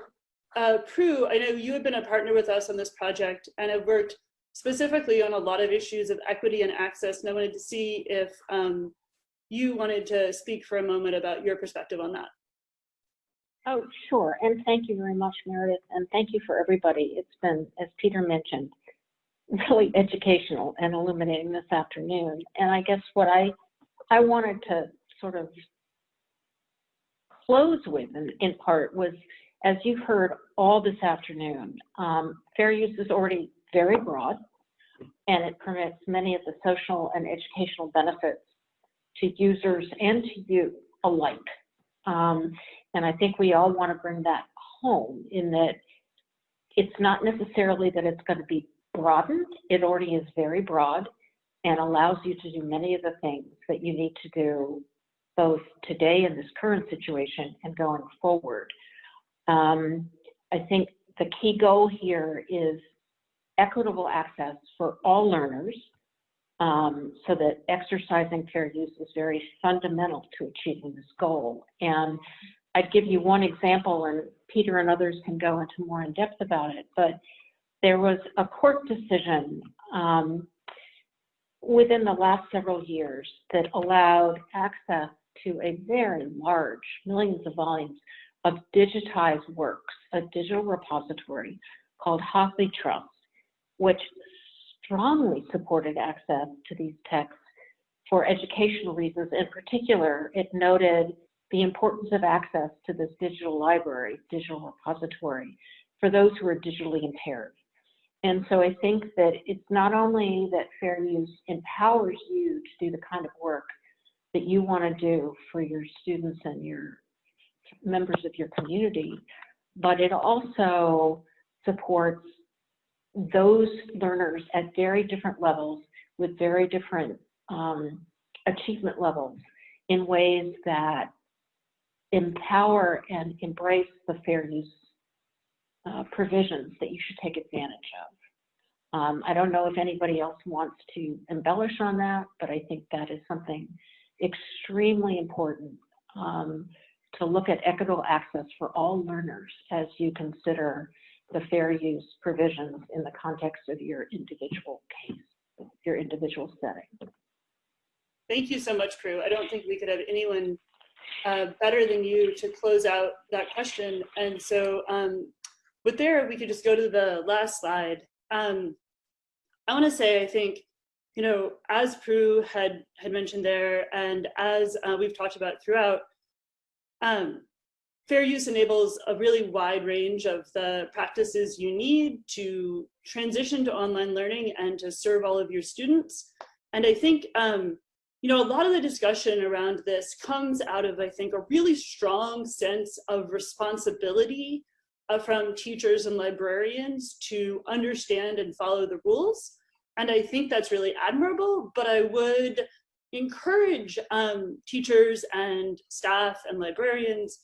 uh, Prue, I know you have been a partner with us on this project and have worked specifically on a lot of issues of equity and access. And I wanted to see if um, you wanted to speak for a moment about your perspective on that. Oh, sure. And thank you very much, Meredith. And thank you for everybody. It's been, as Peter mentioned, really educational and illuminating this afternoon. And I guess what I, I wanted to sort of close with in, in part was as you've heard all this afternoon, um, fair use is already very broad and it permits many of the social and educational benefits to users and to you alike. Um, and I think we all want to bring that home in that it's not necessarily that it's going to be broadened. It already is very broad and allows you to do many of the things that you need to do both today in this current situation and going forward. Um, I think the key goal here is equitable access for all learners um, so that exercising fair use is very fundamental to achieving this goal. And I'd give you one example, and Peter and others can go into more in depth about it, but there was a court decision um, within the last several years that allowed access to a very large, millions of volumes of digitized works, a digital repository called HathiTrust, which strongly supported access to these texts for educational reasons. In particular, it noted the importance of access to this digital library, digital repository, for those who are digitally impaired. And so I think that it's not only that fair use empowers you to do the kind of work that you want to do for your students and your members of your community, but it also supports those learners at very different levels with very different um, achievement levels in ways that empower and embrace the fair use uh, provisions that you should take advantage of. Um, I don't know if anybody else wants to embellish on that, but I think that is something extremely important um, to look at equitable access for all learners as you consider the fair use provisions in the context of your individual case, your individual setting. Thank you so much, Prue. I don't think we could have anyone uh, better than you to close out that question. And so um, with there, we could just go to the last slide. Um, I want to say, I think, you know, as Prue had, had mentioned there, and as uh, we've talked about throughout, um, fair use enables a really wide range of the practices you need to transition to online learning and to serve all of your students. And I think, um, you know, a lot of the discussion around this comes out of, I think, a really strong sense of responsibility uh, from teachers and librarians to understand and follow the rules. And I think that's really admirable, but I would encourage um, teachers and staff and librarians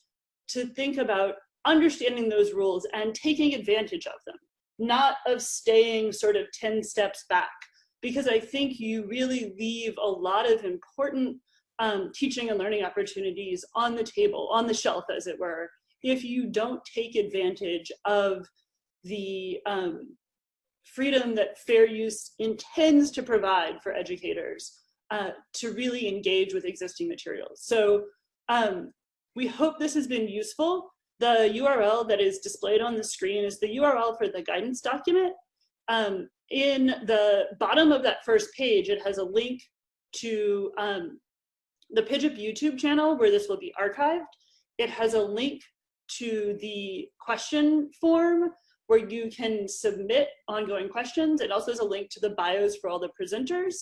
to think about understanding those rules and taking advantage of them, not of staying sort of 10 steps back, because I think you really leave a lot of important um, teaching and learning opportunities on the table, on the shelf, as it were, if you don't take advantage of the um, freedom that fair use intends to provide for educators uh, to really engage with existing materials. So um, we hope this has been useful. The URL that is displayed on the screen is the URL for the guidance document. Um, in the bottom of that first page, it has a link to um, the PIJIP YouTube channel where this will be archived. It has a link to the question form where you can submit ongoing questions. It also has a link to the bios for all the presenters.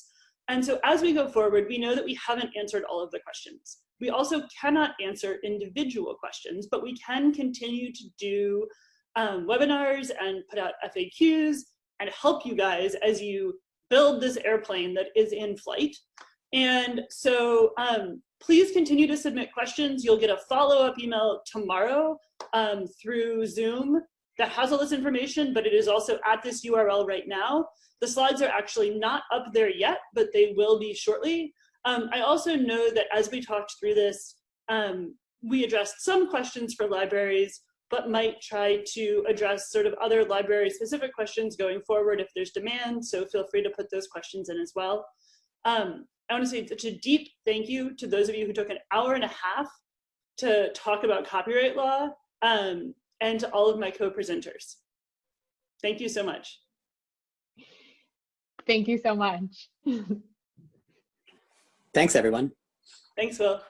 And so as we go forward, we know that we haven't answered all of the questions. We also cannot answer individual questions, but we can continue to do um, webinars and put out FAQs and help you guys as you build this airplane that is in flight. And so um, please continue to submit questions. You'll get a follow-up email tomorrow um, through Zoom that has all this information, but it is also at this URL right now. The slides are actually not up there yet, but they will be shortly. Um, I also know that as we talked through this, um, we addressed some questions for libraries, but might try to address sort of other library specific questions going forward if there's demand. So feel free to put those questions in as well. Um, I want to say such a deep thank you to those of you who took an hour and a half to talk about copyright law um, and to all of my co-presenters. Thank you so much. Thank you so much. Thanks, everyone. Thanks, Will.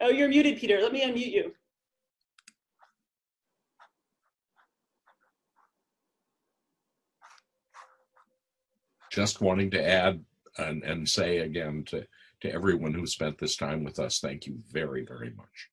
Oh, you're muted, Peter. Let me unmute you. Just wanting to add and, and say again to, to everyone who spent this time with us, thank you very, very much.